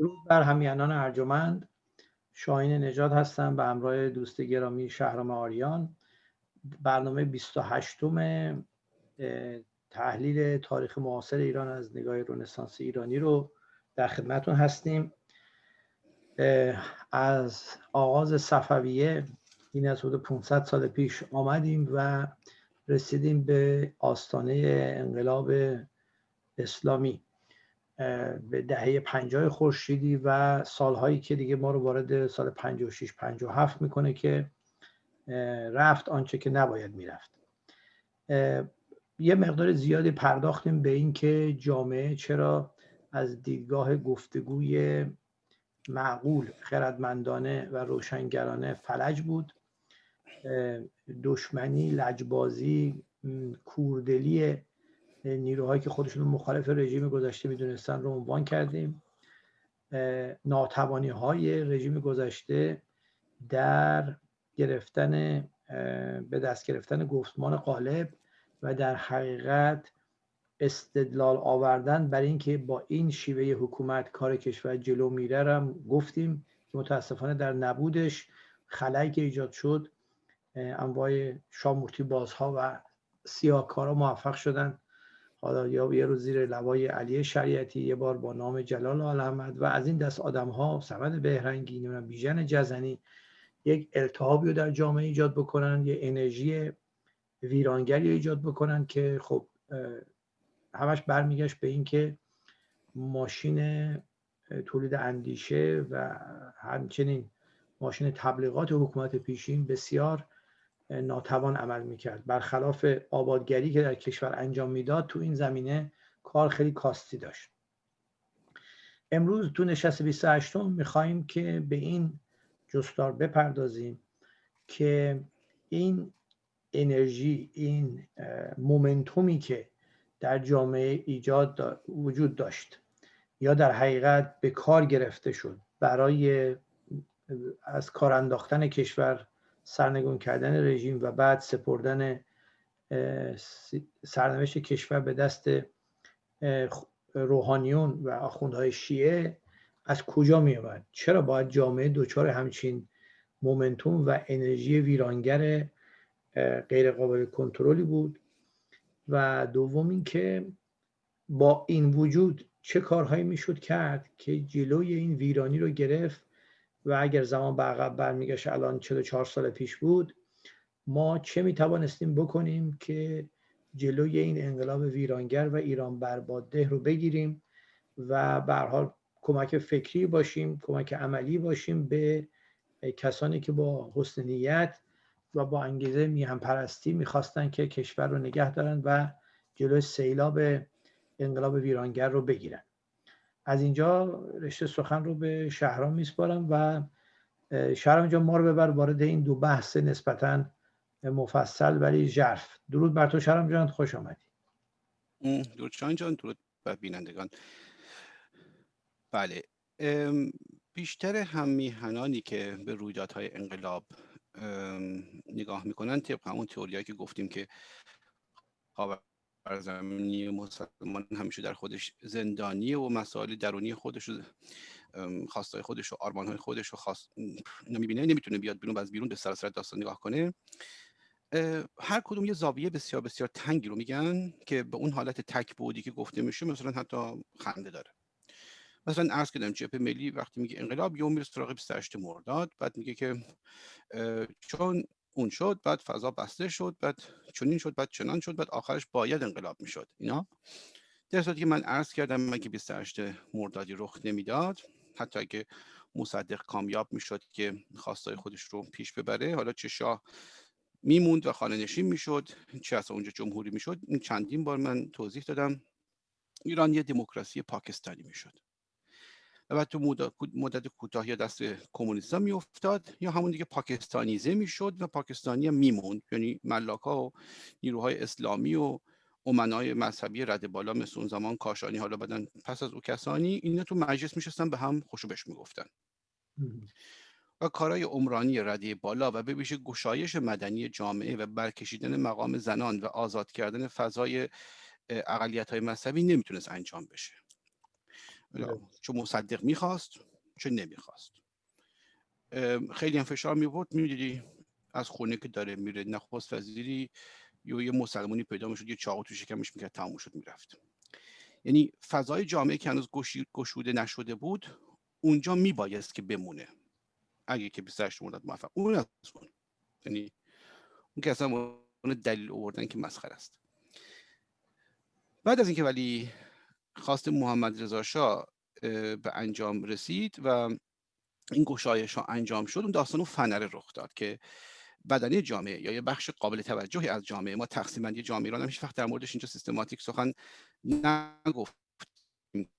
درود بر همینان ارجمند شاهین نجات هستم به همراه دوست گرامی شهرام آریان. برنامه 28 م تحلیل تاریخ معاصر ایران از نگاه رنسانس ایرانی رو در خدمتون هستیم. از آغاز صفویه این از حدود 500 سال پیش آمدیم و رسیدیم به آستانه انقلاب اسلامی. به دهه پنجاه خورشیدی و سالهایی که دیگه ما رو وارد سال 56 57 می‌کنه که رفت آنچه که نباید می‌رفت. یه مقدار زیادی پرداختیم به اینکه جامعه چرا از دیدگاه گفتگوی معقول خردمندانه و روشنگرانه فلج بود. دشمنی لجبازی کوردلی نیروهایی که خودشون مخالف رژیم گذشته می‌دونستن رو عنوان کردیم. ناتوانی های رژیم گذشته در گرفتن به دست گرفتن گفتمان غالب و در حقیقت استدلال آوردن برای اینکه با این شیوه حکومت کار کشور جلو میره هم گفتیم که متاسفانه در نبودش خلایی که ایجاد شد انواع شامورتی بازها و سیاهکارا موفق شدن. حالا یا یه روز زیر لوای علی شریعتی یه بار با نام جلال آل احمد و از این دست آدم ها سمد بهرنگی نمی‌دونم بیژن جزنی یک التهابی رو در جامعه ایجاد بکنن یه انرژی ویرانگری رو ایجاد بکنن که خب همش برمیگشت به اینکه ماشین تولید اندیشه و همچنین ماشین تبلیغات حکومت پیشین بسیار ناتوان عمل می‌کرد. برخلاف آبادگری که در کشور انجام می‌داد تو این زمینه کار خیلی کاستی داشت. امروز تو نشست 28 می‌خواهیم که به این جستار بپردازیم که این انرژی این مومنتومی که در جامعه ایجاد وجود داشت یا در حقیقت به کار گرفته شد برای از کار انداختن کشور سرنگون کردن رژیم و بعد سپردن سرنوشت کشور به دست روحانیون و آخوندهای شیعه از کجا می آمد چرا باید جامعه دچار همچین مومنتوم و انرژی ویرانگر غیر قابل کنترلی بود؟ و دوم اینکه با این وجود چه کارهایی می‌شد کرد که جلوی این ویرانی رو گرفت و اگر زمان به عقب برمیگشت الان 44 سال پیش بود ما چه می توانستیم بکنیم که جلوی این انقلاب ویرانگر و ایران برباده رو بگیریم و به حال کمک فکری باشیم کمک عملی باشیم به کسانی که با حسن نیت و با انگیزه میهم پرستی می‌خواستن که کشور رو نگه دارن و جلوی سیلاب انقلاب ویرانگر رو بگیرن. از اینجا رشته سخن رو به شهرام میسپارم و شهرام اینجا ما رو ببر وارد این دو بحث نسبتا مفصل ولی ژرف. درود بر تو شهرام جان خوش آمدی. درود شان جان درود بر بینندگان. بله بیشتر هم میهنانی که به رویدادهای انقلاب نگاه می‌کنن طبق همون تئوریایی که گفتیم که زمینی مسلمان همیشه در خودش زندانی و مسائل درونی خودش و خواستای خودش و آرمانهای خودش و خواست نمی‌بینه نمی‌تونه بیاد بیرون و از بیرون به سراسر داستان نگاه کنه. هر کدوم یه زاویه بسیار بسیار تنگی رو میگن که به اون حالت تک بودی که گفته میشه مثلا حتی خنده داره. مثلا عرض کردم جبهه ملی وقتی میگه انقلاب یوم میره سراغ 28 مرداد بعد میگه که چون اون شد بعد فضا بسته شد بعد چنین شد بعد چنان شد بعد آخرش باید انقلاب می‌شد. اینا؟ در صورتی که من عرض کردم مگه 28 مردادی رخ نمی‌داد حتی اگه مصدق کامیاب می‌شد که خواستای خودش رو پیش ببره حالا چه شاه میموند و خانه نشین می‌شد چه اصلا اونجا جمهوری می‌شد این چندین بار من توضیح دادم. ایران یه دموکراسی پاکستانی می‌شد. و بعد تو مدت کوتاه یا دست کمونیستا میافتاد یا همون دیگه پاکستانیزه می‌شد و پاکستانی هم میموند. یعنی ملاکا و نیروهای اسلامی و امنای مذهبی رد بالا مثل اون زمان کاشانی حالا بدن پس از او کسانی اینا تو مجلس میشستن به هم خوشوبش می‌گفتن. و کارهای عمرانی رده بالا و به ویژه گشایش مدنی جامعه و برکشیدن مقام زنان و آزاد کردن فضای اقلیت های مذهبی نمی‌تونست انجام بشه. چه مصدق می‌خواست چه نمی‌خواست. خیلی هم فشار میورد می‌دیدی از خونه که داره میره نخست وزیری یا یه مسلمانی پیدا می‌شد یه چاقو تو شکمش می‌کرد تموم شد می‌رفت. یعنی فضای جامعه که هنوز گشوده نشده بود اونجا میبایست که بمونه. اگه که 28 مرداد موفق. اون از اون. یعنی اون که اصلا اون دلیل آوردن که مسخره است. بعد از اینکه ولی خواست محمد رضا شاه به انجام رسید و این گشایش ها انجام شد. اون داستان اون فنره رخ داد که بدنی جامعه یا یه بخش قابل توجهی از جامعه ما تقسیم بندی جامعه ایران هم هیچ وقت در موردش اینجا سیستماتیک سخن نگفت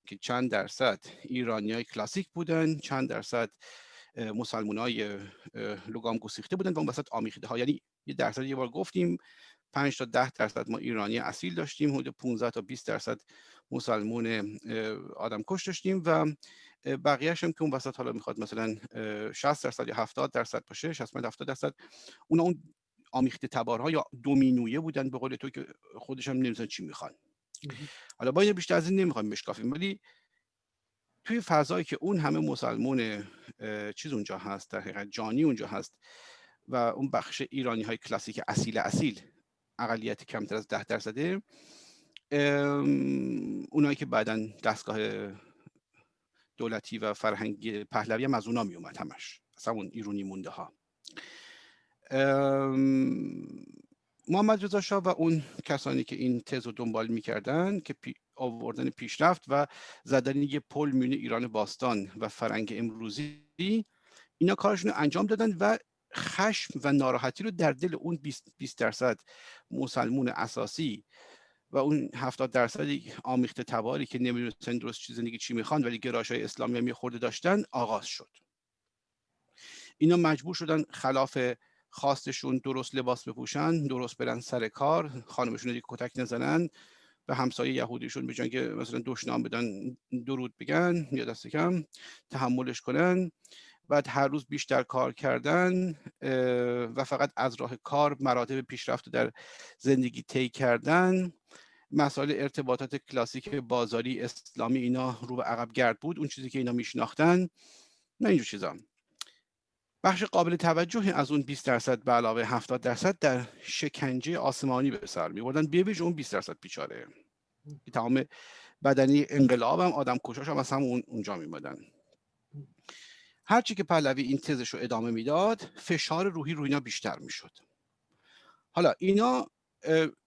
که چند درصد ایرانی های کلاسیک بودن چند درصد مسلمان های لگام گسیخته بودن و اون وسط آمیخته ها یعنی یه درصد یه بار گفتیم 5 تا 10 درصد ما ایرانی اصیل داشتیم حدود 15 تا 20 درصد مسلمون آدم کش داشتیم و بقیهش هم که اون وسط حالا می‌خواد مثلا 60 درصد یا 70 درصد باشه 60 70 درصد اون اون آمیخته تبارها یا دومینویه بودن به قول تو که خودش هم نمی‌دونن چی می‌خوان. حالا با بیشتر از این نمی‌خوایم بشکافیم ولی توی فضایی که اون همه مسلمون چیز اونجا هست در حقیقت جانی اونجا هست و اون بخش ایرانی های کلاسیک اصیل اصیل اقلیت کمتر از ده درصده. اونایی که بعدا دستگاه دولتی و فرهنگی پهلوی هم از اونا می اومد همش. اصلا اون ایرونی مونده ها محمد رضا شاه و اون کسانی که این تز رو دنبال می‌کردن که پی آوردن پیشرفت و زدن یه پل میون ایران باستان و فرنگ امروزی اینا کارشون رو انجام دادن و خشم و ناراحتی رو در دل اون 20 درصد مسلمون اساسی و اون 70 درصدی آمیخته تباری که نمی‌دونستن درست چیز زندگی چی می‌خوان ولی گراش های اسلامی هم خورده داشتن آغاز شد. اینا مجبور شدن خلاف خواستشون درست لباس بپوشن درست برن سر کار خانمشون دیگه کتک نزنن به همسایه یهودیشون به که مثلا دشنام بدن درود بگن یا دست کم تحملش کنن. بعد هر روز بیشتر کار کردن و فقط از راه کار مراتب پیشرفت در زندگی طی کردن. مسائل ارتباطات کلاسیک بازاری اسلامی اینا رو به عقب گرد بود اون چیزی که اینا میشناختن نه اینجور چیزا. بخش قابل توجهی از اون 20 درصد به علاوه 70 درصد در شکنجه آسمانی به سر می بردن به اون 20 درصد بیچاره. تمام بدنی انقلاب هم آدم کشاش هم از هم اونجا میمدن هرچی که پهلوی این تزش رو ادامه می‌داد فشار روحی روی اینا بیشتر می‌شد. حالا اینا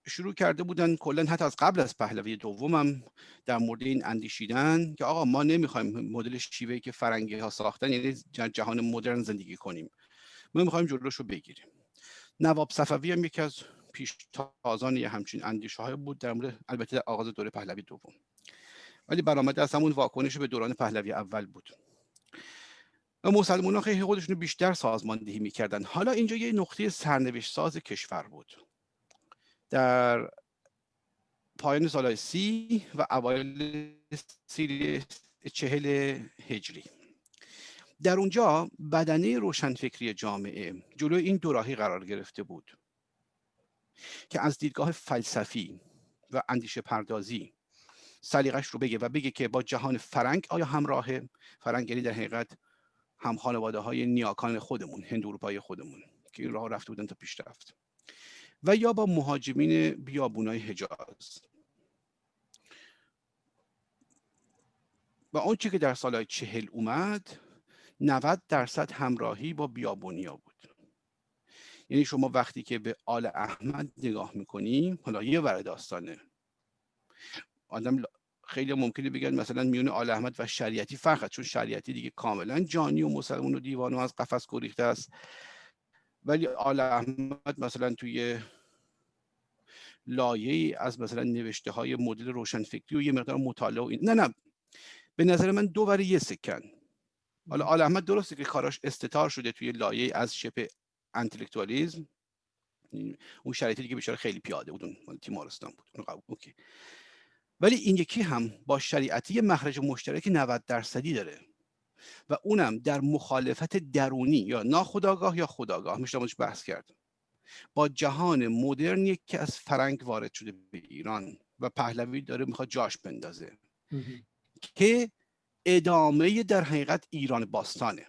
شروع کرده بودن کلا حتی از قبل از پهلوی دومم در مورد این اندیشیدن که آقا ما نمی‌خوایم مدل شیوهی که فرنگی ها ساختن یعنی جهان مدرن زندگی کنیم. ما می‌خوایم جلوش رو بگیریم. نواب صفوی هم یکی از پیش تازان یه همچین اندیشه های بود در مورد البته در آغاز دوره پهلوی دوم. ولی برآمده از همون واکنش به دوران پهلوی اول بود. مسلمان ها خودشون بیشتر سازماندهی می‌کردن. حالا اینجا یه نقطه سرنوشت ساز کشور بود. در پایان سال سی و اوایل سی چهل هجری. در اونجا بدنه روشنفکری جامعه جلوی این دوراهی قرار گرفته بود که از دیدگاه فلسفی و اندیشه پردازی سلیقش رو بگه و بگه که با جهان فرنگ آیا همراه فرنگ؟ یعنی در حقیقت هم خانواده های نیاکان خودمون هند اروپایی خودمون که این راه رفته بودن تا پیشرفت و یا با مهاجمین بیابونای حجاز. و آنچه که در سالهای چهل اومد 90 درصد همراهی با بیابونیا بود. یعنی شما وقتی که به آل احمد نگاه می‌کنی حالا یه ور داستانه. آدم خیلی ممکنه بگن مثلا میون آل احمد و شریعتی فرق چون شریعتی دیگه کاملا جانی و مسلمون و دیوان و از قفس گریخته است. ولی آل احمد مثلا توی لایه از مثلا نوشته های مدل روشنفکری و یه مقدار مطالعه و این نه نه. به نظر من دو برای یه سکن. حالا آل احمد درسته که کاراش استتار شده توی لایه از شبه intellectualism اون شرایطی که بیچاره خیلی پیاده بود اون تیمارستان بود. OK. ولی این یکی هم با شریعتی مخرج مشترک 90 درصدی داره و اونم در مخالفت درونی یا ناخودآگاه یا خودآگاه میشه بحث کرد با جهان مدرنی که از فرنگ وارد شده به ایران و پهلوی داره می‌خواد جاش بندازه. که ادامه در حقیقت ایران باستانه.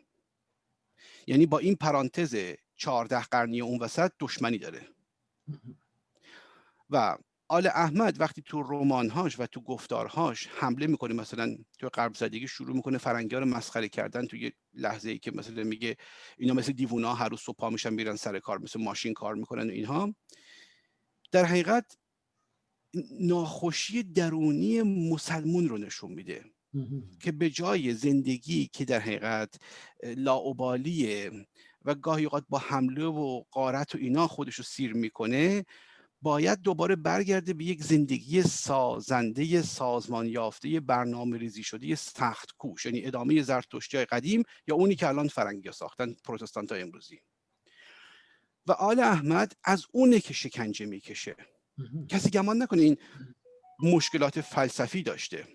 یعنی با این پرانتز چهارده قرنی اون وسط دشمنی داره. و آل احمد وقتی تو رمانهاش و تو گفتارهاش حمله می‌کنه مثلا تو غرب زدگی شروع می‌کنه فرنگی رو مسخره کردن تو یه لحظه ای که مثلا میگه اینا مثل دیوونا هر روز صبح میشن میرن سر کار مثل ماشین کار می‌کنن و اینها. در حقیقت ناخوشی درونی مسلمون رو نشون میده که به جای زندگی که در حقیقت لاعبالیه و گاهی اوقات با حمله و قارت و اینا خودش رو سیر می‌کنه باید دوباره برگرده به یک زندگی سازنده سازمان یافته برنامه ریزی شده سخت کوش یعنی ادامه زرتشتی قدیم یا اونی که الان فرنگی ساختن پروتستانت های امروزی. و آل احمد از اونه که شکنجه می‌کشه. کسی گمان نکنه این مشکلات فلسفی داشته.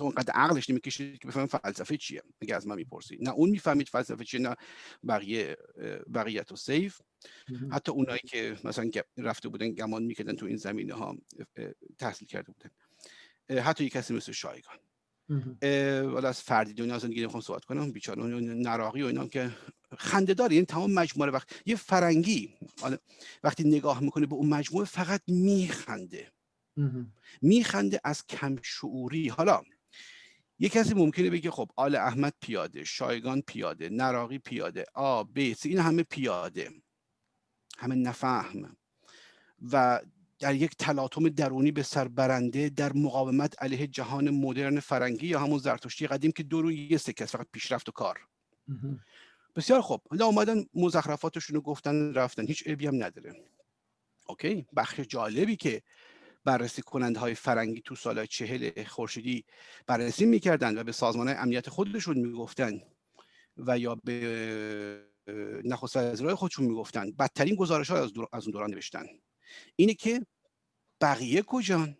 اونقدر عقلش نمی‌کشه که بفهمه فلسفه چیه اگه از من می‌پرسی نه اون می‌فهمید فلسفه چیه نه بقیه بقیت و سیف حتی اونایی که مثلا رفته بودن گمان می‌کردن تو این زمینه ها تحصیل کرده بودن حتی یک کسی مثل شایگان ولی از فردی دنیا زندگی نمی‌خوام صحبت کنم بیچاره نراقی و اینا که خنده داره این تمام مجموعه وقت یه فرنگی وقتی نگاه می‌کنه به اون مجموعه فقط میخنده میخنده از کم شعوری حالا یه کسی ممکنه بگه خب آل احمد پیاده شایگان پیاده نراقی پیاده آ ب این همه پیاده. همه نفهم. و در یک تلاطم درونی به سر برنده در مقاومت علیه جهان مدرن فرنگی یا همون زرتشتی قدیم که دو روی یه سکه فقط پیشرفت و کار. بسیار خوب. حالا اومدن مزخرفاتشون رو گفتن رفتن. هیچ عیبی هم نداره. اوکی؟ بخش جالبی که بررسی کننده های فرنگی تو سال چهل خورشیدی بررسی می‌کردن و به سازمان امنیت خودشون می‌گفتن و یا به نخست وزیرای خودشون می‌گفتن. بدترین گزارش ها از اون دوران نوشتن. اینه که بقیه کجان؟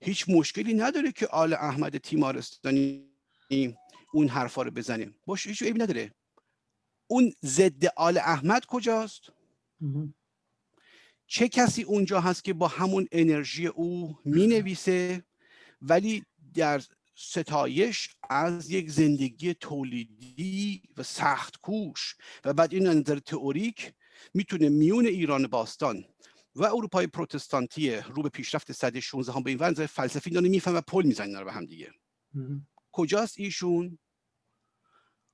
هیچ مشکلی نداره که آل احمد تیمارستانی اون حرفا رو بزنه. باشه هیچ عیبی نداره. اون ضد آل احمد کجاست؟ چه کسی اونجا هست که با همون انرژی او می نویسه ولی در ستایش از یک زندگی تولیدی و سخت کوش و بعد این نظر تئوریک می‌تونه میون ایران باستان و اروپای پروتستانتی رو به پیشرفت صده 16 هم به این ونظر فلسفی دانه میفهم و پل می‌زنن به هم دیگه. کجاست ایشون؟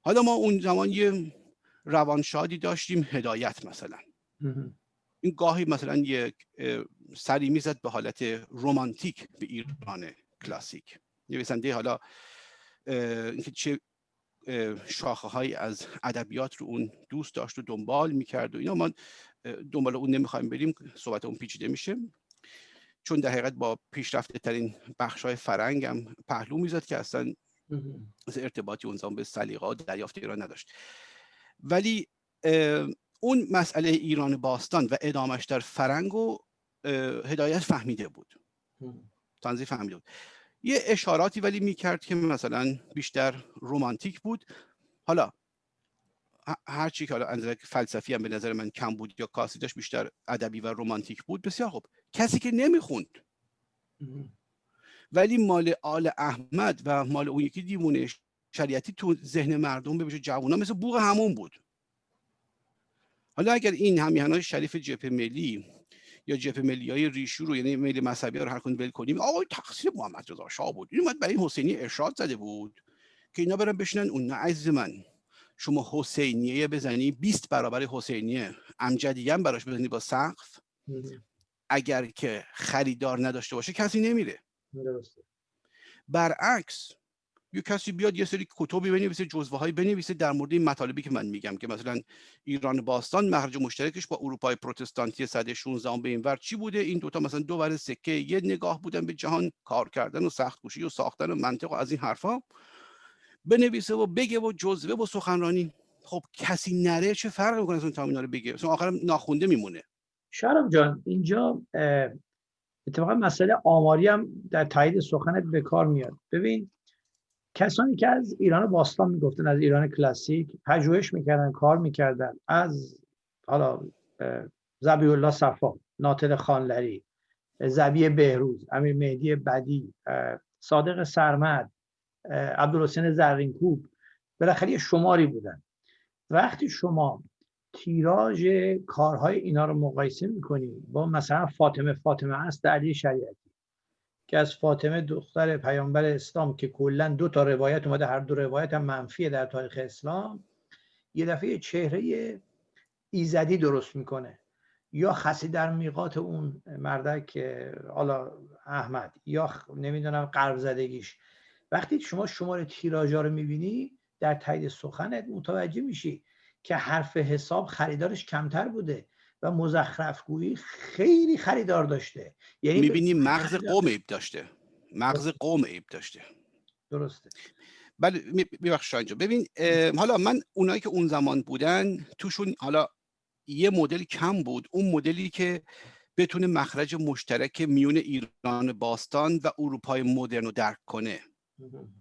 حالا ما اون زمان یه روانشادی داشتیم هدایت مثلا. این گاهی مثلا یک سری می‌زد به حالت رومانتیک به ایران کلاسیک. نویسنده حالا اینکه چه شاخه های از ادبیات رو اون دوست داشت و دنبال می‌کرد و اینا ما دنبال اون نمی‌خوایم بریم صحبت اون پیچیده میشه. چون در حقیقت با پیشرفته ترین بخش های فرنگ هم پهلو می‌زد که اصلا ارتباطی اون زمان به سلیقه دریافت ایران نداشت. ولی اون مسئله ایران باستان و ادامش در فرنگ و هدایت فهمیده بود. تنظیف فهمیده بود. یه اشاراتی ولی می‌کرد که مثلا بیشتر رومانتیک بود. حالا هرچی که حالا اندازه فلسفی هم به نظر من کم بود یا کاسی داشت بیشتر ادبی و رومانتیک بود بسیار خوب. کسی که نمی‌خوند. ولی مال آل احمد و مال اون یکی دیوونه شریعتی تو ذهن مردم به جوونا مثل بوغ همون بود. حالا اگر این همیهنای شریف جبهه ملی یا جبهه ملی های ریشو رو یعنی ملی مذهبی رو هر کن ول کنیم آقای تقصیر محمد رضا شاه بود. این اومد برای حسینی ارشاد زده بود که اینا برن بشنن اون نه عزیز من شما حسینیه بزنی 20 برابر حسینیه امجدیه هم براش بزنی با سقف. اگر که خریدار نداشته باشه کسی نمیره. برعکس یه کسی بیاد یه سری کتبی بنویسه جزوه های بنویسه در مورد این مطالبی که من میگم که مثلا ایران باستان مخرج مشترکش با اروپای پروتستانتی صده 16 به این ور چی بوده؟ این دوتا مثلا دو ور سکه یه نگاه بودن به جهان کار کردن و سخت کوشی و ساختن و منطق و از این حرفا. بنویسه و بگه و جزوه و سخنرانی. خب کسی نره چه فرق می‌کنه اون تامینا رو بگه؟ مثلا آخرم ناخونده میمونه. شرم جان اینجا اتفاقا مسئله آماری هم در تایید سخنت به کار میاد. ببین کسانی که از ایران باستان می‌گفتن از ایران کلاسیک پژوهش می‌کردن کار می‌کردن. از حالا زبی الله صفا ناطق خانلری زبی بهروز امیر مهدی بدی صادق سرمد عبدالحسین زرینکوب بالاخره شماری بودن. وقتی شما تیراژ کارهای اینا رو مقایسه می‌کنی با مثلا فاطمه فاطمه است علی شریعتی. که از فاطمه دختر پیامبر اسلام که کلا دو تا روایت اومده هر دو روایت هم منفیه در تاریخ اسلام یه دفعه چهره ایزدی درست می‌کنه. یا خسی در میقات اون مردک حالا احمد یا نمی‌دونم قرب زدگیش. وقتی شما شماره تیراژا رو می‌بینی در تایید سخنت متوجه میشی که حرف حساب خریدارش کمتر بوده. و مزخرف گویی خیلی خریدار داشته. یعنی می‌بینی مغز قوم عیب داشته. مغز قوم عیب داشته. درسته. بله ببخش اینجا ببین حالا من اونایی که اون زمان بودن توشون حالا یه مدل کم بود. اون مدلی که بتونه مخرج مشترک میون ایران باستان و اروپای مدرن رو درک کنه.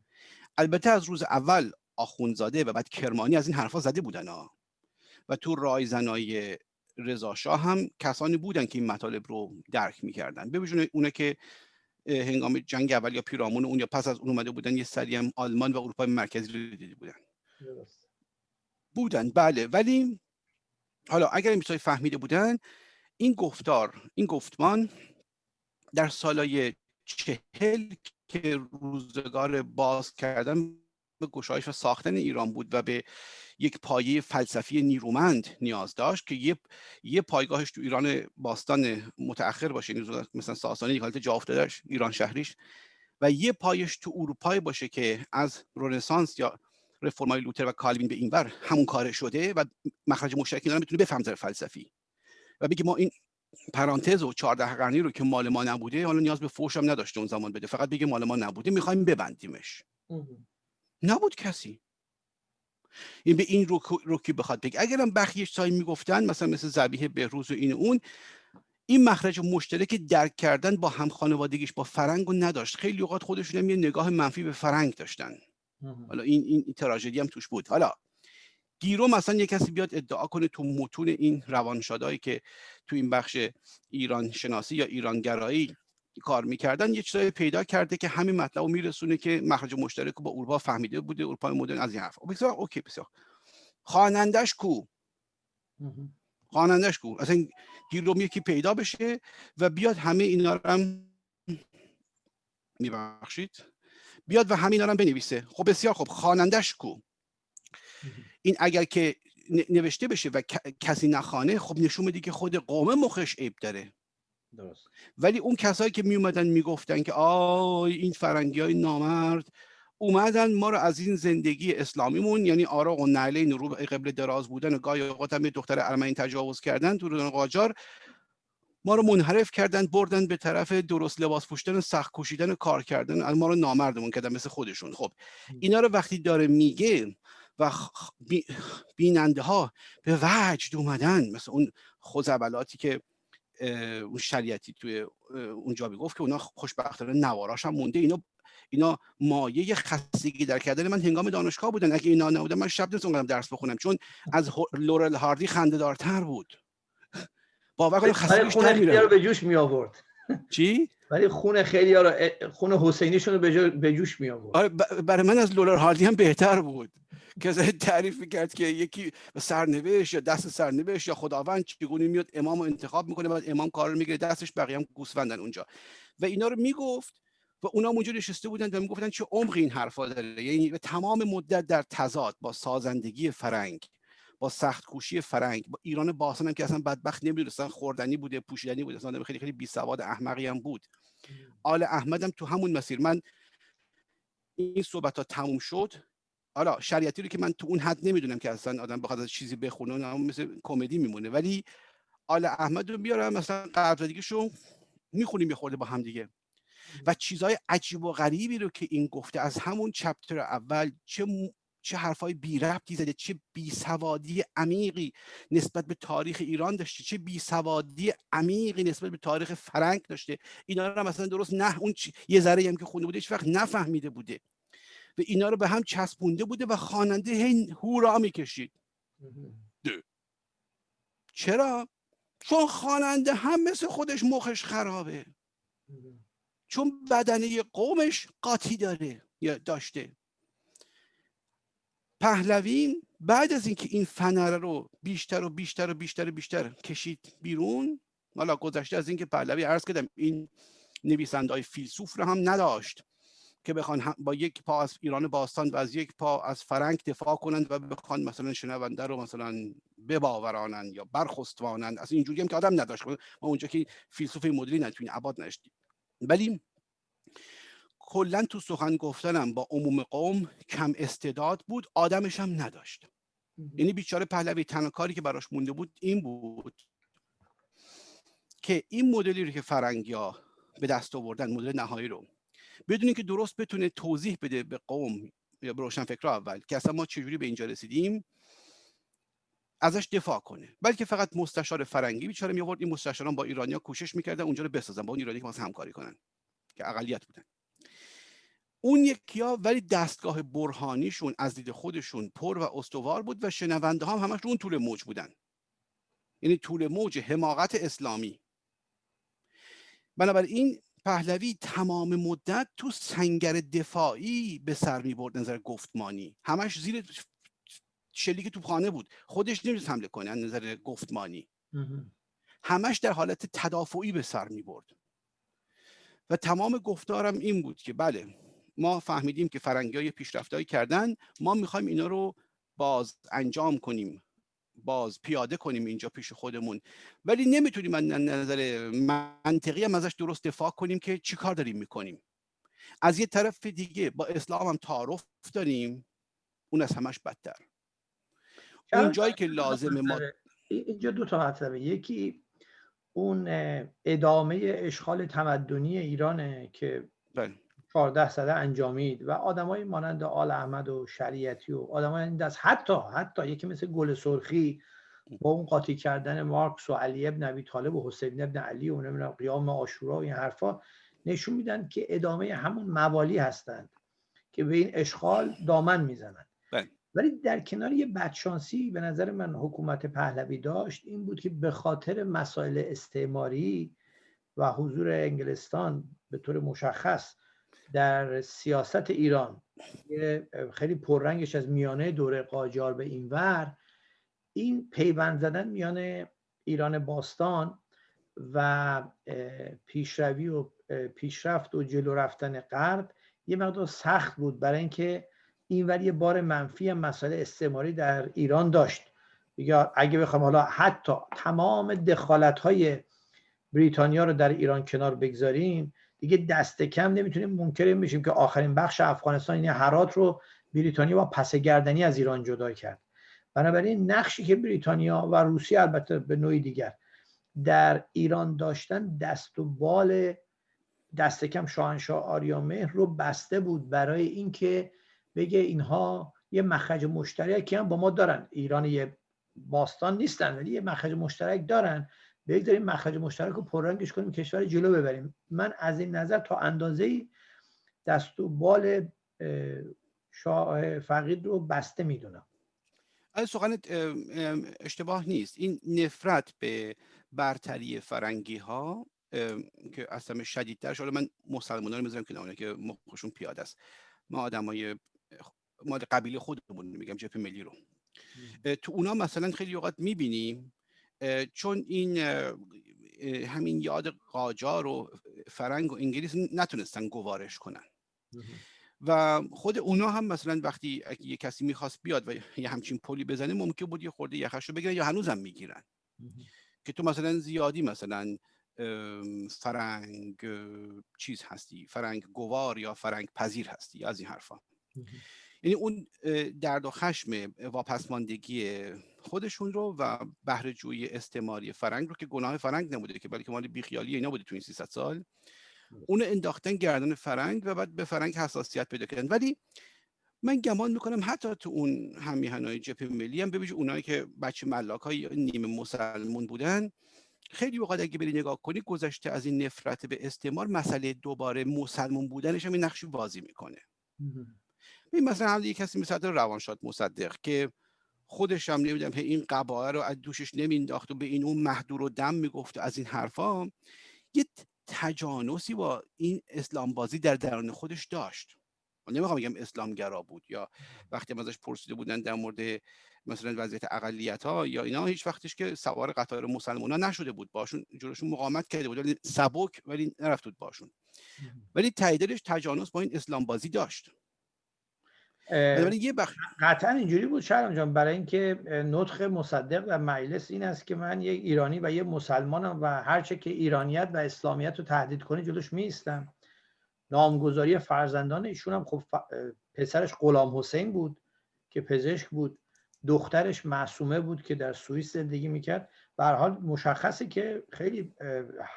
البته از روز اول آخونزاده و بعد کرمانی از این حرفا زده بودن ها. و تو رایزنای رضا هم کسانی بودن که این مطالب رو درک می‌کردن. به اونه که هنگام جنگ اول یا پیرامون اون یا پس از اون اومده بودن یه سری هم آلمان و اروپای مرکزی رو دیده بودن. بودن. بله. ولی حالا اگر این فهمیده بودن این گفتار این گفتمان در سالهای چهل که روزگار باز کردن به گشایش و ساختن ایران بود و به یک پایه فلسفی نیرومند نیاز داشت که یه, یه پایگاهش تو ایران باستان متأخر باشه یعنی مثلا ساسانی یک حالت جا افتادهش ایران شهریش و یه پایش تو اروپای باشه که از رنسانس یا رفرمای لوتر و کالوین به اینور همون کار شده و مخرج مشترک اینا می‌تونه بفهم فلسفی و بگی ما این پرانتز و 14 قرنی رو که مال ما نبوده حالا نیاز به فوش هم نداشته اون زمان بده فقط بگه مال ما نبوده می‌خوایم ببندیمش. نبود کسی. این به این روکی بخواد بگه. اگرم بخیش سایی می‌گفتن مثلا مثل زبیه بهروز و این اون این مخرج مشترک درک کردن با هم خانوادگیش با فرنگ رو نداشت. خیلی اوقات خودشون هم یه نگاه منفی به فرنگ داشتن. حالا این این تراژدی هم توش بود. حالا گیرو مثلا یه کسی بیاد ادعا کنه تو متون این روانشادایی که تو این بخش ایران شناسی یا ایرانگرایی کار می‌کردن یه چیزایی پیدا کرده که همین مطلب رو میرسونه که مخرج مشترک با اروپا فهمیده بوده اروپا مدرن از این حرف بسیار اوکی بسیار. خوانندش کو؟ خوانندش کو؟ اصلا گیروم یکی پیدا بشه و بیاد همه اینا رو هم میبخشید. بیاد و همین رو هم بنویسه. خب بسیار خب خوانندش کو؟ این اگر که نوشته بشه و کسی نخانه خب نشون میده که خود قوم مخش عیب داره. درست. ولی اون کسایی که می اومدن می‌گفتن که آی این فرنگی های نامرد اومدن ما رو از این زندگی اسلامیمون یعنی آراغ و نعلین رو قبل دراز بودن و گاهی اوقات هم دختر ارمنی تجاوز کردن تو قاجار ما رو منحرف کردن بردن به طرف درست لباس پوشیدن سخت کشیدن کار کردن. ما رو نامردمون کردن مثل خودشون. خب اینا رو وقتی داره میگه و بیننده ها به وجد اومدن مثل اون خوزبلاتی که اون شریعتی توی اونجا گفت که اونا خوشبختانه نواراش هم مونده. اینا اینا مایه خستگی در کردن من هنگام دانشگاه بودن. اگه اینا نبودن من شب نمی‌تونم درس بخونم چون از لورل هاردی خنده دارتر بود. باور کنم خستگیش رو به جوش می آورد چی؟ ولی خون خیلی ها رو خون حسینیشون رو به جوش می آورد آره برای من از لورل هاردی هم بهتر بود. که تعریف کرد که یکی سرنوشت یا دست سرنوشت یا خداوند چگونه میاد امام رو انتخاب می‌کنه بعد امام کار رو می‌گیره دستش بقیه هم گوسفندن اونجا. و اینا رو می‌گفت و اونا اونجا نشسته بودن و می‌گفتن چه عمقی این حرفا داره. یعنی تمام مدت در تضاد با سازندگی فرنگ. با سخت کوشی فرنگ. با ایران باستان هم که اصلا بدبخت نمی‌دونستن خوردنی بوده پوشیدنی بوده اصلا خیلی خیلی بی سواد احمقی هم بود. آل احمد هم تو همون مسیر. من این صحبت ها تموم شد. حالا شریعتی رو که من تو اون حد نمی‌دونم که اصلا آدم بخواد از چیزی بخونه مثل کمدی میمونه. ولی آل احمد رو بیارم مثلا قراردادیشو می‌خونیم یه با هم دیگه. و چیزهای عجیب و غریبی رو که این گفته از همون چپتر اول چه چه حرفای بی ربطی زده چه بیسوادی عمیقی نسبت به تاریخ ایران داشته چه بیسوادی عمیقی نسبت به تاریخ فرنگ داشته. اینا رو مثلا درست نه اون یه ذره هم که خونده بوده هیچ وقت نفهمیده بوده. و اینا رو به هم چسبونده بوده و خواننده هی هورا می‌کشید. چرا؟ چون خواننده هم مثل خودش مخش خرابه. چون بدنه قومش قاطی داره یا داشته. پهلوین بعد از اینکه این فنره رو بیشتر و بیشتر و بیشتر و بیشتر کشید بیرون حالا گذشته از اینکه پهلوی عرض کردم این نویسنده های فیلسوف رو هم نداشت که بخوان با یک پا از ایران باستان و از یک پا از فرنگ دفاع کنند و بخوان مثلا شنونده رو مثلا بباورانند یا برخستوانند. از اینجوری هم که آدم نداشت. ما اونجا که فیلسوف مدلی نتونیم عباد نشدیم ولی کلا تو سخن گفتنم با عموم قوم کم استعداد بود آدمش هم نداشت یعنی بیچاره پهلوی تنها کاری که براش مونده بود این بود که این مدلی رو که فرنگیا به دست آوردن مدل نهایی رو بدونی که درست بتونه توضیح بده به قوم یا به روشن فکر اول که اصلا ما چجوری به اینجا رسیدیم ازش دفاع کنه. بلکه فقط مستشار فرنگی بیچاره می آورد این مستشاران با ایرانیا کوشش می‌کردن اونجا رو بسازن با اون ایرانی که همکاری کنن که اقلیت بودن. اون یکی ها ولی دستگاه برهانیشون از دید خودشون پر و استوار بود و شنونده ها هم همش اون طول موج بودن. یعنی طول موج حماقت اسلامی. بنابراین پهلوی تمام مدت تو سنگر دفاعی به سر می برد نظر گفتمانی. همش زیر شلیک تو خانه بود. خودش نمی‌تونست حمله کنه نظر گفتمانی. همش در حالت تدافعی به سر می برد. و تمام گفتارم این بود که بله ما فهمیدیم که فرنگی های پیشرفتهایی کردن ما می‌خوایم اینا رو باز انجام کنیم باز پیاده کنیم اینجا پیش خودمون. ولی نمی‌تونیم من نظر منطقی هم ازش درست دفاع کنیم که چی کار داریم می‌کنیم. از یه طرف دیگه با اسلام هم تعارف داریم اون از همش بدتر. اون جایی که لازم ما اینجا دو تا مطلبه یکی اون ادامه اشغال تمدنی ایرانه که بله. 14 سده انجامید و آدمایی مانند آل احمد و شریعتی و آدمای این دست حتی حتی یکی مثل گل سرخی با اون قاطی کردن مارکس و علی ابن ابی طالب و حسین ابن علی و نمی‌دونم قیام آشورا و این حرفا نشون میدن که ادامه همون موالی هستند که به این اشغال دامن می‌زنند بله. ولی در کنار یه بدشانسی به نظر من حکومت پهلوی داشت این بود که به خاطر مسائل استعماری و حضور انگلستان به طور مشخص در سیاست ایران. خیلی پررنگش از میانه دوره قاجار به این ور. این پیوند زدن میان ایران باستان و پیشروی و پیشرفت و جلو رفتن غرب یه مقدار سخت بود برای اینکه این یه بار منفی هم مسئله استعماری در ایران داشت. یا اگه بخوام حالا حتی تمام دخالت های بریتانیا رو در ایران کنار بگذاریم دیگه دست کم نمی‌تونیم منکر بشیم که آخرین بخش افغانستان یعنی هرات رو بریتانیا با پس گردنی از ایران جدا کرد. بنابراین نقشی که بریتانیا و روسیه البته به نوعی دیگر در ایران داشتن دست و بال دست کم شاهنشاه آریامهر رو بسته بود برای اینکه بگه اینها یه مخرج مشترکی هم با ما دارن. ایران یه باستان نیستن ولی یه مخرج مشترک دارن. بگذاریم مخرج مشترک رو پررنگش کنیم کشور جلو ببریم. من از این نظر تا اندازه دست و بال شاه فقید رو بسته می‌دونم. از سخن اشتباه نیست؟ این نفرت به برتری فرنگی ها که اصلا شدیدتر شده من مسلمان رو می‌ذارم که که مخشون پیاده است. ما آدمای ما قبیله خودمون میگم جبهه ملی رو. تو اونا مثلا خیلی اوقات می‌بینیم چون این همین یاد قاجار و فرنگ و انگلیس نتونستن گوارش کنن. و خود اونا هم مثلا وقتی یه کسی می‌خواست بیاد و یه همچین پلی بزنه ممکن بود یه خورده یخش رو بگیرن یا هنوزم می‌گیرن. که تو مثلا زیادی مثلا فرنگ ستیز هستی فرنگ گوار یا فرنگ پذیر هستی از این حرفا. یعنی اون درد و خشم واپسماندگی خودشون رو و بهره جوی استعماری فرنگ رو که گناه فرنگ نبوده که بلکه مال بیخیالی اینا بوده تو این 300 سال اون انداختن گردن فرنگ و بعد به فرنگ حساسیت پیدا کردن. ولی من گمان می‌کنم حتی تو اون هم‌میهنای جبهه ملی هم ببینید اونایی که بچه ملاک های نیمه مسلمون بودن خیلی اوقات اگه بری نگاه کنی گذشته از این نفرت به استعمار مسئله دوباره مسلمون بودنش هم این نقشی بازی می‌کنه. این مثلا هم کسی مثل روانشاد مصدق که خودش هم نمی‌دونم این قبایل رو از دوشش نمینداخت و به این اون محدور و دم می‌گفت از این حرفا یه تجانسی با این اسلام بازی در درون خودش داشت. نمی‌خوام بگم اسلامگرا بود یا وقتی ازش پرسیده بودن در مورد مثلا وضعیت اقلیت ها یا اینا هیچ وقتش که سوار قطار مسلمان ها نشده بود. باشون جلوشون مقاومت کرده بود ولی سبک ولی نرفت بود باشون. ولی تاییدش تجانس با این اسلام بازی داشت. یه بخش قطعا اینجوری بود شرم جان برای اینکه نطخ مصدق و مجلس این است که من یک ایرانی و یه مسلمانم و هرچه که ایرانیت و اسلامیت رو تهدید کنه جلوش میستم نامگذاری فرزندان ایشون هم خب پسرش غلام حسین بود که پزشک بود. دخترش معصومه بود که در سوئیس زندگی می‌کرد. به حال مشخصه که خیلی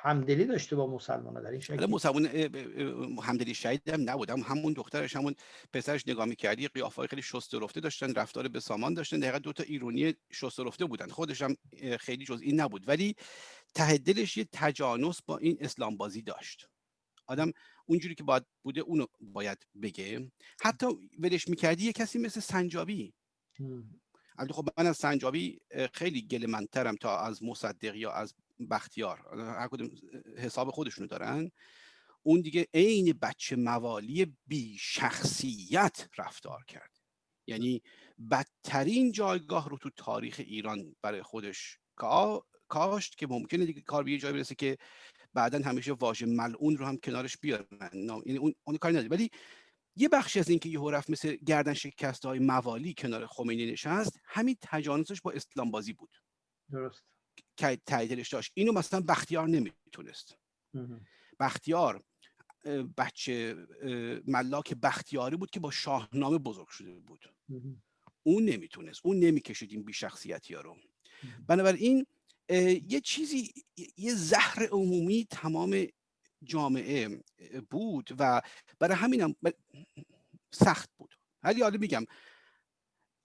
همدلی داشته با مسلمان در این شکل مسلمان همدلی شهید هم نبود. هم همون دخترش همون پسرش نگاه می‌کردی قیافه خیلی شسته رفته داشتن رفتار به سامان داشتن. دقیقا دوتا ایرونی شسته رفته بودن. خودش هم خیلی جز این نبود. ولی ته دلش یه تجانس با این اسلام بازی داشت. آدم اونجوری که باید بوده اونو باید بگه. حتی ولش می‌کردی یه کسی مثل سنجابی. البته خب من از سنجابی خیلی گلمنترم تا از مصدق یا از بختیار. هر کدوم حساب خودشونو دارن. اون دیگه عین بچه موالی بی شخصیت رفتار کرد. یعنی بدترین جایگاه رو تو تاریخ ایران برای خودش کاشت که ممکنه دیگه کار به یه جای برسه که بعدا همیشه واژه ملعون رو هم کنارش بیارن. یعنی اون اون کاری نداره. ولی یه بخشی از اینکه یهو رفت مثل گردن شکست های موالی کنار خمینی نشست همین تجانسش با اسلام بازی بود. درست. که تاییدش داشت. اینو مثلا بختیار نمی‌تونست. بختیار بچه ملاک بختیاری بود که با شاهنامه بزرگ شده بود. اون نمی‌تونست. اون نمی‌کشید این بیشخصیتی ها رو. بنابراین یه چیزی یه زهر عمومی تمام جامعه بود و برای همینم سخت بود. ولی حالا میگم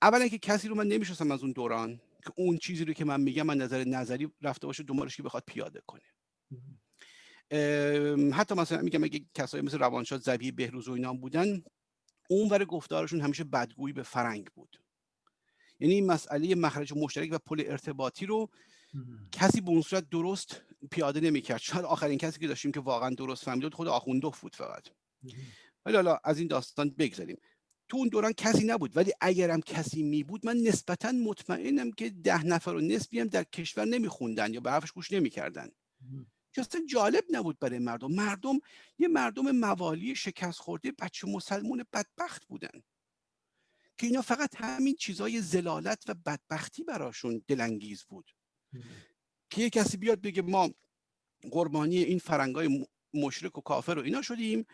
اولا که کسی رو من نمی‌شناسم از اون دوران که اون چیزی رو که من میگم من نظر نظری رفته باشه دنبالش که بخواد پیاده کنه. حتی مثلا میگم اگه کسایی مثل روانشاد زبی بهروز و اینا بودن اون ور گفتارشون همیشه بدگویی به فرنگ بود. یعنی این مسئله مخرج مشترک و پل ارتباطی رو کسی به اون صورت درست پیاده نمی‌کرد. شاید آخرین کسی که داشتیم که واقعا درست فهمیده خود آخوندوف بود فقط. ولی حالا از این داستان بگذاریم تو اون دوران کسی نبود. ولی اگرم کسی می بود من نسبتا مطمئنم که ده نفر و نسبی هم در کشور نمیخوندن یا به حرفش گوش نمی‌کردن. که اصلا جالب نبود برای مردم. مردم یه مردم موالی شکست خورده بچه مسلمون بدبخت بودن. که اینا فقط همین چیزای زلالت و بدبختی براشون دلانگیز بود. که یه کسی بیاد بگه ما قربانی این فرنگای مشرک و کافر رو اینا شدیم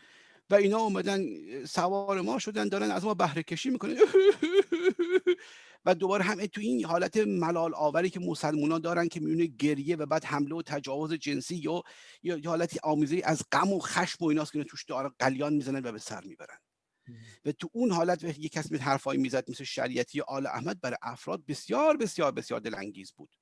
و اینا اومدن سوار ما شدن دارن از ما بهره کشی می‌کنن. و دوباره همه تو این حالت ملال آوری که مسلمونا دارن که میونه گریه و بعد حمله و تجاوز جنسی یا یا حالتی آمیزه از غم و خشم و ایناست که توش داره قلیان می‌زنن و به سر می‌برن. و تو اون حالت یه کسی حرفایی می‌زد مثل شریعتی آل احمد برای افراد بسیار بسیار بسیار دلانگیز بود.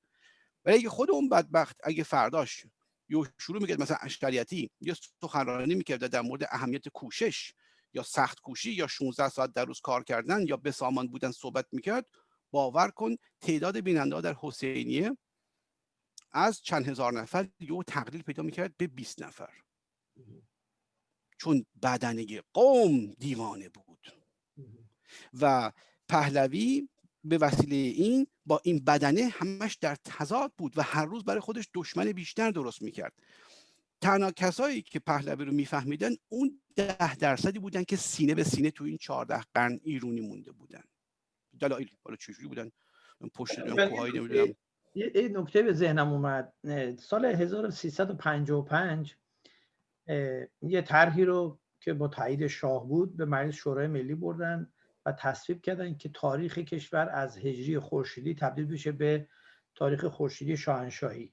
ولی اگه خود اون بدبخت اگه فرداش یا شروع می‌کرد مثلا اشتریتی یا سخنرانی می‌کرد در مورد اهمیت کوشش یا سخت کوشی یا 16 ساعت در روز کار کردن یا به سامان بودن صحبت می‌کرد باور کن تعداد بیننده در حسینیه از چند هزار نفر یو تقلیل پیدا می‌کرد به 20 نفر. چون بدنه قوم دیوانه بود. و پهلوی به وسیله این با این بدنه همش در تضاد بود و هر روز برای خودش دشمن بیشتر درست می‌کرد. تنها کسایی که پهلوی رو میفهمیدن اون ده درصدی بودن که سینه به سینه تو این چهارده قرن ایرونی مونده بودن. دلایل حالا چجوری بودن؟ پشت کوهایی نمی‌دونم. یه نکته به ذهنم اومد. سال 1355 یه طرحی رو که با تایید شاه بود به مجلس شورای ملی بردن. و تصویب کردن که تاریخ کشور از هجری خورشیدی تبدیل بشه به تاریخ خورشیدی شاهنشاهی.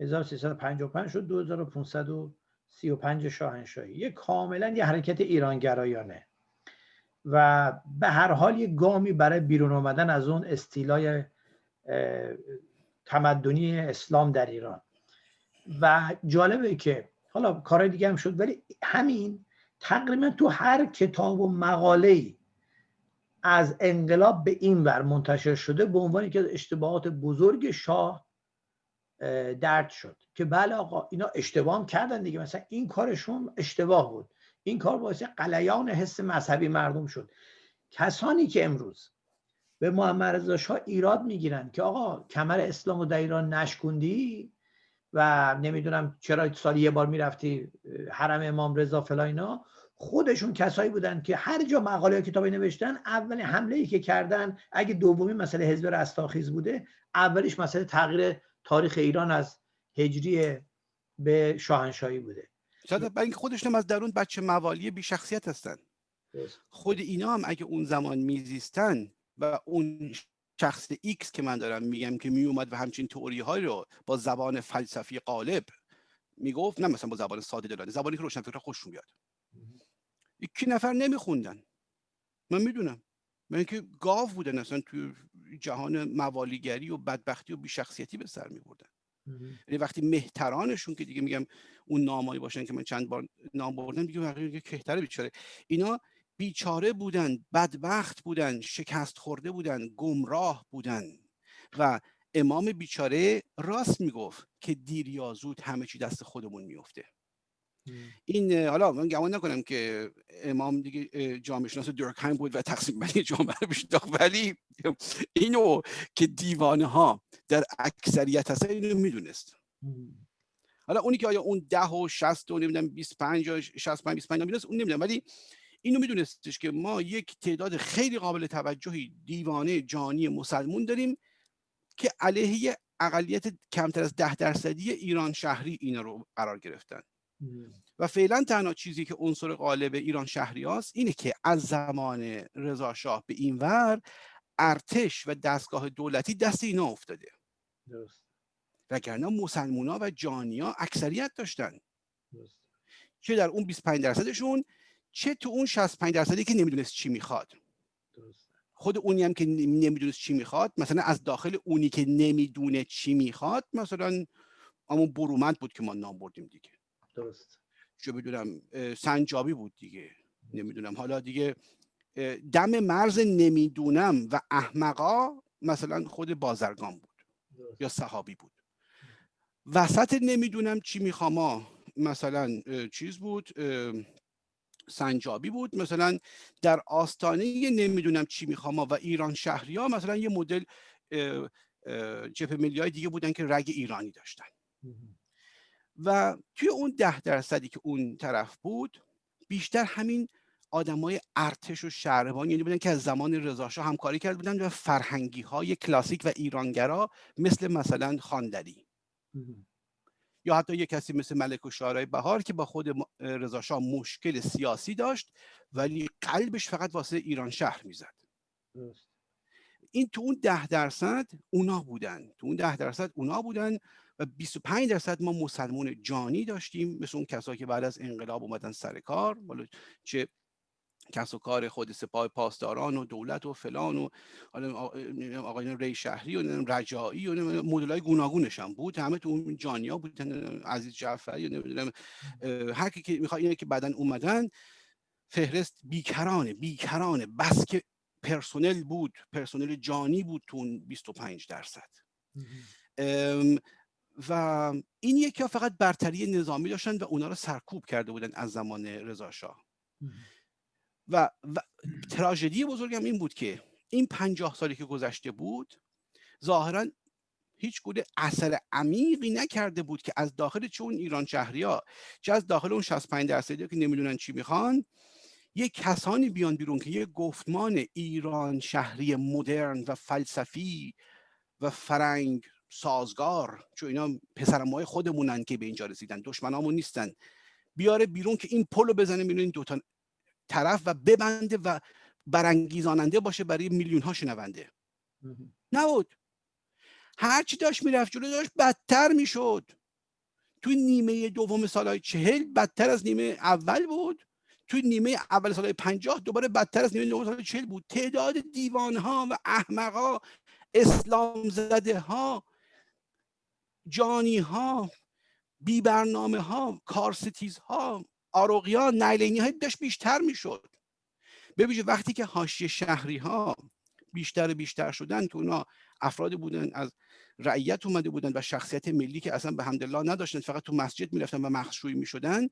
1355 شد 2535 شاهنشاهی. یه کاملا یه حرکت ایرانگرایانه. و به هر حال یه گامی برای بیرون آمدن از اون استیلای تمدنی اسلام در ایران. و جالبه که حالا کارهای دیگه هم شد ولی همین تقریبا تو هر کتاب و مقاله از انقلاب به این ور منتشر شده به عنوان که اشتباهات بزرگ شاه درد شد که بله آقا اینا اشتباه کردن دیگه. مثلا این کارشون اشتباه بود. این کار باعث قلیان حس مذهبی مردم شد. کسانی که امروز به محمد رضا شاه ایراد می‌گیرن که آقا کمر اسلام و در ایران نشکوندی و نمی‌دونم چرا سال یه بار می‌رفتی حرم امام رضا فلاینا خودشون کسایی بودن که هر جا مقاله کتابی نوشتن اول حمله ای که کردن اگه دومی مسئله حزب رستاخیز بوده اولیش مسئله تغییر تاریخ ایران از هجری به شاهنشاهی بوده. شاید اینکه خودشون از درون بچه موالی بی شخصیت هستن. خود اینا هم اگه اون زمان میزیستن و اون شخص ایکس که من دارم میگم که میومد و همچین تئوری های رو با زبان فلسفی قالب می‌گفت نه مثلا با زبان ساده دلانه زبانی که روشنفکر خوششون بیاد. یکی نفر نمیخوندن من می‌دونم. من اینکه گاو بودن اصلا توی جهان موالیگری و بدبختی و بیشخصیتی به سر میبردن. یعنی وقتی مهترانشون که دیگه میگم اون نامایی باشن که من چند بار نام بردم دیگه بقیه کهتره بیچاره. اینا بیچاره بودن بدبخت بودن شکست خورده بودن گمراه بودن. و امام بیچاره راست می‌گفت که دیر یا زود همه چی دست خودمون میفته این حالا من گمان نکنم که امام دیگه جامعه شناس دورکهایم بود و تقسیم بندی جامعه رو ولی اینو که دیوانه ها در اکثریت هست اینو می‌دونست. حالا اونی که آیا اون ده و شست و نمی‌دونم 25 یا 65 25 نمی‌دونست اون نمی‌دونم. ولی اینو میدونستش که ما یک تعداد خیلی قابل توجهی دیوانه جانی مسلمون داریم که علیه اقلیت کمتر از ده درصدی ایران شهری اینا رو قرار گرفتن. و فعلا تنها چیزی که عنصر غالب ایران شهری هاست اینه که از زمان رضا شاه به این ور ارتش و دستگاه دولتی دست اینا افتاده. درست. وگرنه مسلمونا و جانیا اکثریت داشتن. چه در اون 25 درصدشون چه تو اون 65 درصدی که نمی‌دونست چی می‌خواد. خود اونی هم که نمی‌دونست چی می‌خواد مثلا از داخل اونی که نمی‌دونه چی می‌خواد مثلا همون برومند بود که ما نام بردیم دیگه. درست. چه بدونم سنجابی بود دیگه. نمی‌دونم. حالا دیگه دم مرز نمی‌دونم و احمقا مثلا خود بازرگان بود یا صحابی بود. وسط نمی‌دونم چی می‌خوام مثلا چیز بود سنجابی بود. مثلا در آستانه نمی‌دونم چی می‌خوام و ایران شهری ها مثلا یه مدل جپ ملی های دیگه بودن که رگ ایرانی داشتن. و توی اون ده درصدی که اون طرف بود بیشتر همین آدمای ارتش و شهربان یعنی بودن که از زمان رضاشاه همکاری کرده بودن و فرهنگی های کلاسیک و ایرانگرا مثل مثلا خاندری. یا حتی یه کسی مثل ملک و شارای بهار که با خود رضاشاه مشکل سیاسی داشت ولی قلبش فقط واسه ایران شهر می‌زد. این تو اون ده درصد اونا بودن. تو اون ده درصد اونا بودن و 25 درصد ما مسلمون جانی داشتیم مثل اون کسایی که بعد از انقلاب اومدن سر کار چه کس و کار خود سپاه پاسداران و دولت و فلان و آقایان ری شهری و رجایی و مدل های گوناگونش هم بود. همه تو اون جانیا بودن عزیز جعفری و نمی‌دونم هر کی که می‌خواد اینه که بعدا اومدن فهرست بیکرانه بیکرانه بس که پرسنل بود پرسنل جانی بود تو اون 25 درصد. و این یکی فقط برتری نظامی داشتن و اونا رو سرکوب کرده بودن از زمان رضا شاه. و, و تراژدی بزرگم این بود که این پنجاه سالی که گذشته بود ظاهرا هیچ گونه اثر عمیقی نکرده بود که از داخل چون ایران شهری ها چه از داخل اون 65 درصدی که نمی‌دونن چی می‌خوان یک کسانی بیان بیرون که یک گفتمان ایران شهری مدرن و فلسفی و فرنگ سازگار چون اینا پسرمای خودمونن که به اینجا رسیدن دشمنامون نیستن. بیاره بیرون که این پلو بزنه بیرون این دوتا طرف و ببنده و برانگیزاننده باشه برای میلیون ها شنونده نبود. هرچی داشت می‌رفت جلو داشت بدتر می‌شد. تو نیمه دوم سالهای چهل بدتر از نیمه اول بود. توی نیمه اول سالهای پنجاه دوباره بدتر از نیمه دوم سالهای چهل بود. تعداد دیوانها و احمقها اسلام زده ها جانی ها بی برنامه ها کارستیز ها ها نایلینی های داشت بیشتر می‌شد. ببینید وقتی که حاشیه شهری ها بیشتر بیشتر شدن که اونا افراد بودن از رعیت اومده بودن و شخصیت ملی که اصلا به حمدالله نداشتن فقط تو مسجد می‌رفتن و مخشوی می‌شدن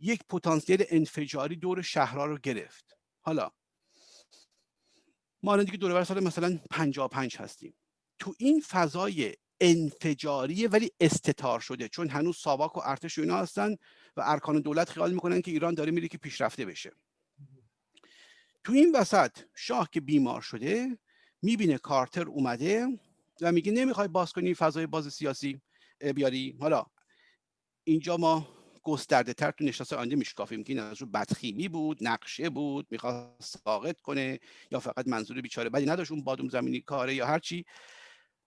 یک پتانسیل انفجاری دور شهرها رو گرفت. حالا ما که دور سال مثلا 55 هستیم. تو این فضای انفجاریه ولی استتار شده. چون هنوز ساواک و ارتش و اینا هستن و ارکان دولت خیال می‌کنن که ایران داره میره که پیشرفته بشه. تو این وسط شاه که بیمار شده می‌بینه کارتر اومده و میگه نمی‌خوای باز کنی فضای باز سیاسی بیاری. حالا اینجا ما گسترده تر تو نشست آینده میشکافیم که این از رو بدخیمی بود نقشه بود می‌خواست ساقط کنه یا فقط منظور بیچاره بدی نداشت اون بادوم زمینی کاره یا هرچی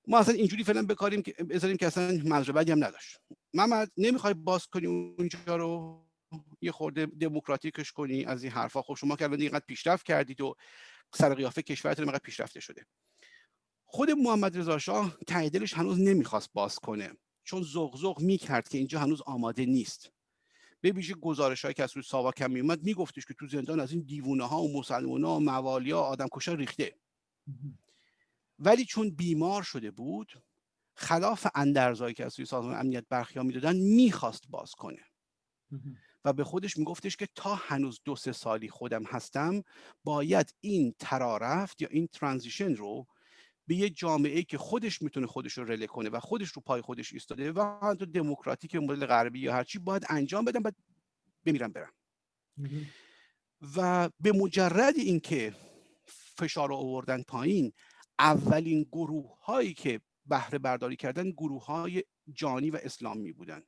ما اصلا اینجوری فعلا بکاریم که بذاریم که اصلا منظور بدی هم نداشت. محمد نمی‌خوای باز کنی اونجا رو؟ یه خورده دموکراتیکش کنی از این حرفا. خب شما که الان اینقدر پیشرفت کردید و سر قیافه کشورتون اینقدر پیشرفته شده. خود محمد رضا شاه دلش هنوز نمی‌خواست باز کنه. چون زغزغ می‌کرد که اینجا هنوز آماده نیست. به ویژه گزارش که از روی ساواک هم میومد میگفتش که تو زندان از این دیوونه ها و مسلمان ها و موالیا آدم کشا ریخته ولی چون بیمار شده بود خلاف اندرزایی که از روی سازمان امنیت برخیا می‌دادن می‌خواست باز کنه. و به خودش میگفتش که تا هنوز دو سه سالی خودم هستم باید این ترارفت یا این ترانزیشن رو به یه جامعه که خودش می‌تونه خودش رو رله کنه و خودش رو پای خودش ایستاده و حتی دموکراتیک مدل غربی یا هرچی باید انجام بدم بعد بمیرم برم. و به مجرد اینکه فشار رو آوردن پایین اولین گروه هایی که بهره برداری کردن گروه های جانی و اسلامی بودن.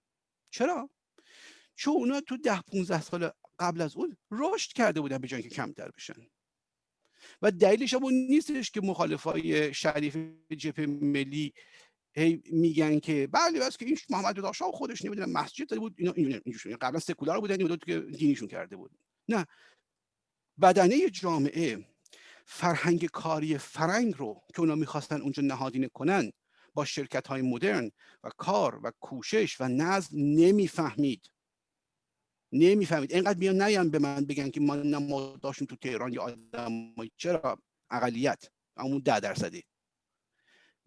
چرا؟ چون اونا تو ده 15 سال قبل از اون رشد کرده بودن به جای که کمتر بشن. و دلیلش هم اون نیستش که مخالفای شریف جبهه ملی هی میگن که بله بس که این محمد رضا شاه خودش نمی‌دونم مسجد داده بود اینا اینجوری قبلا سکولار بودن این که دینیشون کرده بود. نه. بدنه جامعه فرهنگ کاری فرنگ رو که اونا می‌خواستن اونجا نهادینه کنن با شرکت های مدرن و کار و کوشش و نظم نمی‌فهمید. نمی‌فهمید. اینقدر میان نیان به من بگن که ما ما داشتیم تو تهران یا آدم چرا؟ اقلیت. همون ده درصدی.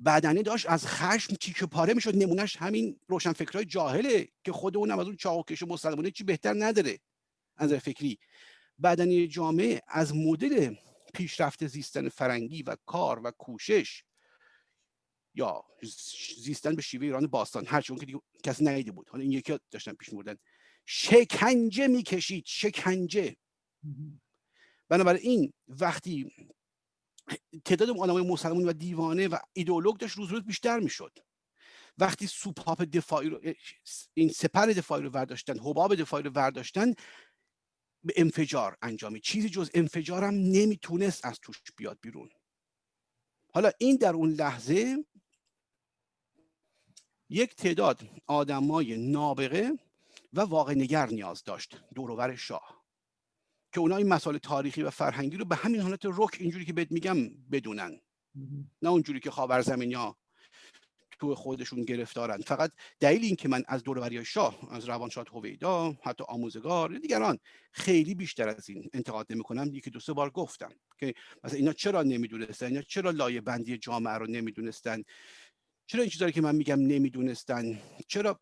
بدنه داشت از خشم تیکه پاره می‌شد. نمونهش همین روشن فکرهای جاهله که خود اونم از اون چاوکش مسلمانه چی بهتر نداره. از فکری. بدنی جامعه از مدل پیشرفت زیستن فرنگی و کار و کوشش یا زیستن به شیوه ایران باستان هر که دیگه کسی ندیده بود. حالا این یکی داشتن پیش میبردن. شکنجه می‌کشید شکنجه. بنابراین وقتی تعداد آدمای مسلمان و دیوانه و ایدئولوگ داشت روز روز بیشتر می‌شد. وقتی سوپاپ دفاعی رو این سپر دفاعی رو ورداشتن حباب دفاعی رو ورداشتن انفجار انجامی چیزی جز انفجار هم نمی‌تونست از توش بیاد بیرون. حالا این در اون لحظه یک تعداد آدمای نابغه و واقع نگر نیاز داشت. دورور شاه. که اونا این مسائل تاریخی و فرهنگی رو به همین حالت رک اینجوری که بهت میگم بدونن. نه اونجوری که خاور زمینی ها تو خودشون گرفتارن. فقط دلیل این که من از دوروری شاه از روانشاد هویدا حتی آموزگار دیگران خیلی بیشتر از این انتقاد نمی‌کنم. یکی دو سه بار گفتم که مثلا اینا چرا نمی‌دونستن؟ اینا چرا لایه بندی جامعه رو نمی‌دونستن؟ چرا این چیزایی که من میگم نمی‌دونستن؟ چرا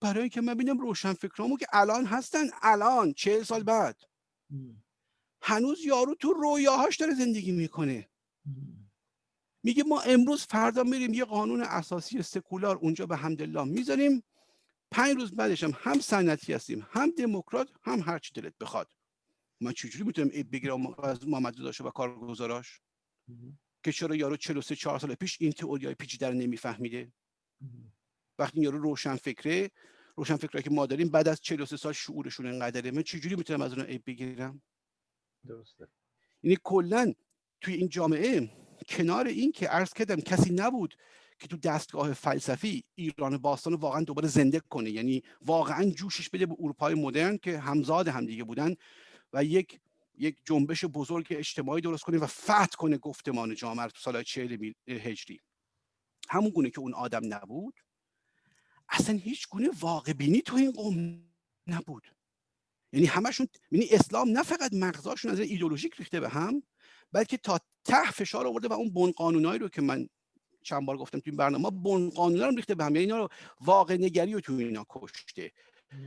برای که من ببینم روشن فکرامو که الان هستن الان چهل سال بعد. هنوز یارو تو رویاهاش داره زندگی می‌کنه. میگه ما امروز فردا میریم یه قانون اساسی سکولار اونجا به حمدالله می‌ذاریم. پنج روز بعدش هم هم سنتی هستیم هم دموکرات هم هر چی دلت بخواد. من چجوری می‌تونم بگیرم از محمد داشته و کارگزاراش؟ که چرا یارو 43 4 سال پیش این تئوریای پیچیده رو نمیفهمیده؟ وقتی یارو روشن فکره روشن فکره که ما داریم بعد از 43 سال شعورشون انقدره من چجوری می‌تونم از اون عیب بگیرم؟ درسته. یعنی کلا توی این جامعه کنار این که عرض کردم کسی نبود که تو دستگاه فلسفی ایران باستان واقعا دوباره زنده کنه. یعنی واقعا جوشش بده به اروپای مدرن که همزاد همدیگه بودن و یک یک جنبش بزرگ اجتماعی درست کنه و فتح کنه گفتمان جامعه تو سال 40 هجری. همون گونه که اون آدم نبود اصلا هیچ گونه واقع بینی تو این قوم نبود. یعنی همشون یعنی اسلام نه فقط مغزاشون از ایدولوژیک ریخته به هم بلکه تا ته فشار آورده و اون بن قانونایی رو که من چند بار گفتم توی برنامه ما بن قانونا رو ریخته به هم یعنی اینا رو واقع نگری رو تو اینا کشته.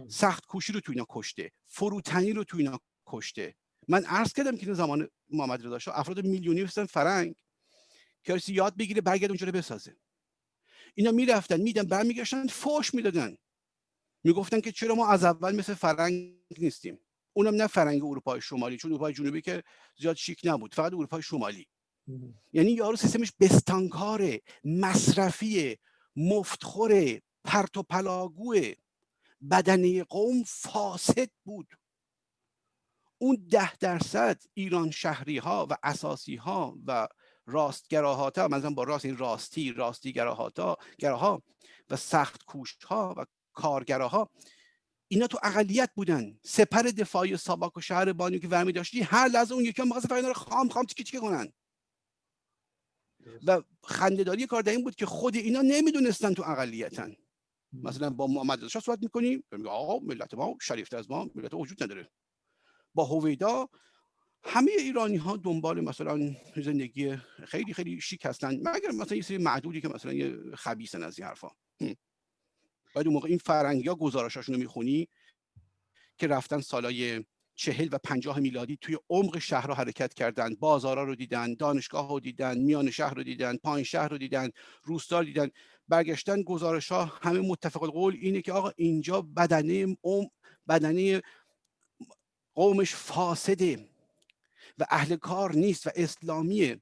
سخت کوشی رو تو اینا کشته. فروتنی رو تو اینا کشته. من عرض کردم که زمان محمد رضا شاه افراد میلیونی هستن فرنگ. که یاد بگیره برگرد اونجا رو بسازه. اینا می‌رفتن میدن برمیگشتن فوش می‌دادن. می‌گفتن که چرا ما از اول مثل فرنگ نیستیم. اونم نه فرنگ اروپای شمالی چون اروپای جنوبی که زیاد شیک نبود فقط اروپای شمالی. یعنی یارو سیستمش بستانکاره مصرفی مفتخور پرت و پلاگوه بدنه قوم فاسد بود. اون ده درصد ایران شهری ها و اساسی ها و راستگراهاتا مثلا با راست این راستی راستی گراهاتا گراها و سخت کوش ها و کارگراها اینا تو اقلیت بودن. سپر دفاعی ساباک و شهر بانیو که ورمی داشتی هر لحظه اون یکی هم رو خام خام تیکه تیکه کنن. و خندهداری کار در این بود که خود اینا نمی‌دونستن تو اقلیتن. مثلا با محمد رضا صحبت می‌کنیم آقا ملت ما شریفته از ما ملت وجود نداره. با هویدا همه ایرانی ها دنبال مثلا زندگی خیلی خیلی شیک هستن. مگر مثلا یه سری معدودی که مثلا یه خبیثن از این حرفا. باید اون موقع این فرنگی ها گزارشاشون رو می‌خونی که رفتن سالای چهل و پنجاه میلادی توی عمق شهر رو حرکت کردن بازارا رو دیدن دانشگاه رو دیدن میان شهر رو دیدن پایین شهر رو دیدن روستا رو دیدن. برگشتن گزارش ها همه متفق القول اینه که آقا اینجا بدنه بدنه قومش فاسده و اهل کار نیست و اسلامیه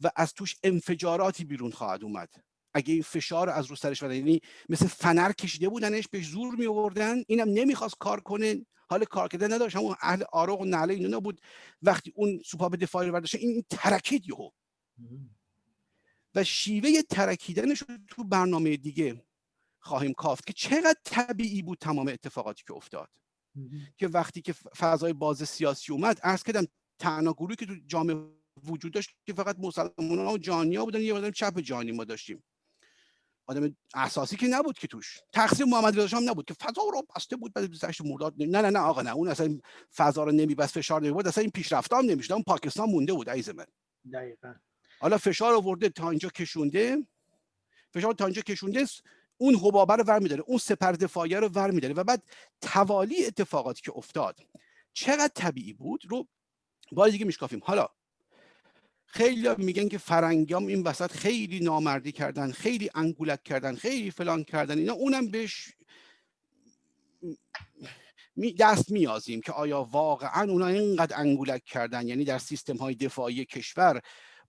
و از توش انفجاراتی بیرون خواهد اومد. اگه این فشار از رو سرش یعنی مثل فنر کشیده بودنش بهش زور می آوردن اینم نمی‌خواست کار کنه. حال کار کردن نداشت. همون اهل آرق و نعله اینا بود وقتی اون سوپا دفاعی برداشت این ترکید یهو. و شیوه ترکیدنش رو تو برنامه دیگه خواهیم کافت که چقدر طبیعی بود تمام اتفاقاتی که افتاد. که وقتی که فضای باز سیاسی اومد عرض کردم تنها گروهی که تو جامعه وجود داشت که فقط مسلمان ها و جانیا بودن یه آدم چپ جانی ما داشتیم. آدم اساسی که نبود که توش. تقسیم محمد رضا هم نبود که فضا رو بسته بود بعد 28 مرداد. نه نه نه آقا نه. اون اصلا فضا رو نمیبست فشار نمی‌برد. اصلا این پیشرفت هم نمی‌شد. اون پاکستان مونده بود عزیز من. دقیقاً. حالا فشار آورده تا اینجا کشونده. فشار تا اینجا کشونده اون حبابه رو ور میداره. اون سپر دفاعی رو ور میداره. و بعد توالی اتفاقاتی که افتاد چقدر طبیعی بود؟ رو باز دیگه میشکافیم. حالا خیلی میگن که فرنگیام این وسط خیلی نامردی کردن خیلی انگولک کردن خیلی فلان کردن اینا اونم بهش دست میازیم که آیا واقعا اونا اینقدر انگولک کردن؟ یعنی در سیستم های دفاعی کشور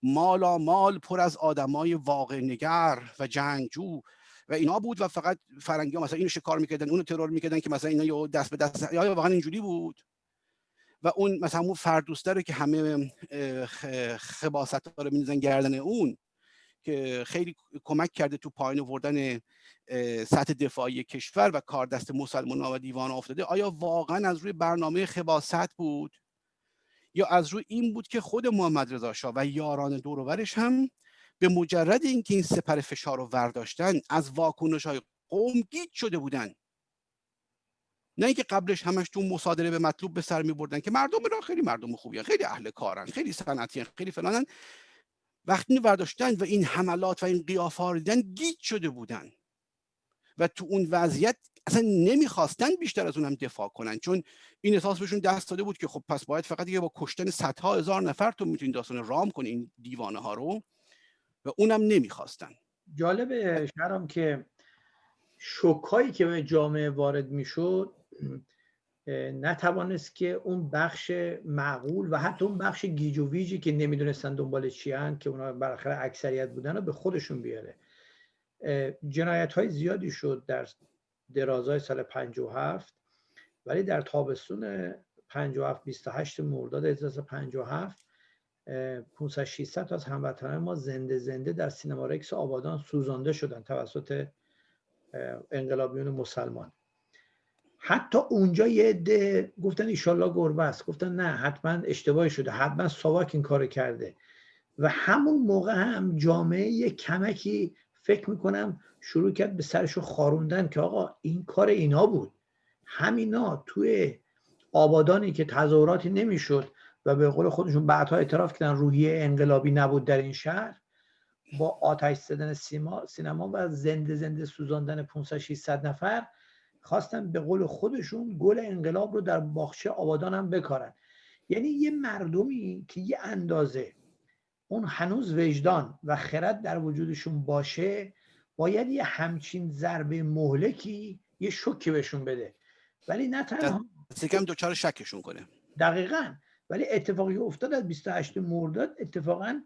مالا مال پر از آدمای واقع نگر و جنگجو و اینا بود و فقط فرنگی ها مثلا اینو شکار می‌کردن اونو ترور می‌کردن که مثلا اینا دست به دست یا واقعا اینجوری بود؟ و اون مثلا اون فردوسته که همه خباست ها رو میزن گردن اون که خیلی کمک کرده تو پایین آوردن سطح دفاعی کشور و کار دست مسلمان و دیوان افتاده. آیا واقعا از روی برنامه خباست بود؟ یا از روی این بود که خود محمد رضا شاه و یاران دورورش هم به مجرد اینکه این سپر فشار رو ورداشتن از واکنش های قوم گیج شده بودن؟ نه اینکه قبلش همش تو مصادره به مطلوب به سر می بردن که مردم را خیلی مردم خوبی خیلی اهل کارن خیلی صنعتی خیلی فلانن. وقتی برداشتن و این حملات و این قیافه دیدن گیج شده بودن. و تو اون وضعیت اصلا نمی‌خواستن بیشتر از اونم دفاع کنن چون این احساس بهشون دست داده بود که خب پس باید فقط دیگه با کشتن صدها هزار نفر تو می‌تونی داستان رام کنی این دیوانه ها رو. و اونم نمی‌خواستن. جالب شهرام که شکایی که به جامعه وارد می‌شد نتوانست که اون بخش معقول و حتی اون بخش گیج و ویجی که نمی‌دونستن دنبال چی هن که اونا بالاخره اکثریت بودن رو به خودشون بیاره. جنایت های زیادی شد در درازای سال 57 ولی در تابستون 57 28 مرداد 1357 500 600 از هموطنان ما زنده زنده در سینما رکس آبادان سوزانده شدن توسط انقلابیون مسلمان. حتی اونجا یه عده گفتن ایشالله گربه است. گفتن نه حتما اشتباهی شده. حتما ساواک این کار کرده. و همون موقع هم جامعه یه کمکی فکر می‌کنم شروع کرد به سرشو خاروندن که آقا این کار اینا بود. همینا توی آبادانی که تظاهراتی نمی‌شد و به قول خودشون بعدها اعتراف کردن روحیه انقلابی نبود در این شهر با آتش زدن سینما و زنده زنده سوزاندن 500 600 نفر خواستن به قول خودشون گل انقلاب رو در باغچه آبادان هم بکارن. یعنی یه مردمی که یه اندازه اون هنوز وجدان و خرد در وجودشون باشه باید یه همچین ضربه مهلکی یه شوکی بهشون بده. ولی نه تنها کم دوچار شکشون کنه. دقیقا. ولی اتفاقی افتاد از 28 مرداد اتفاقا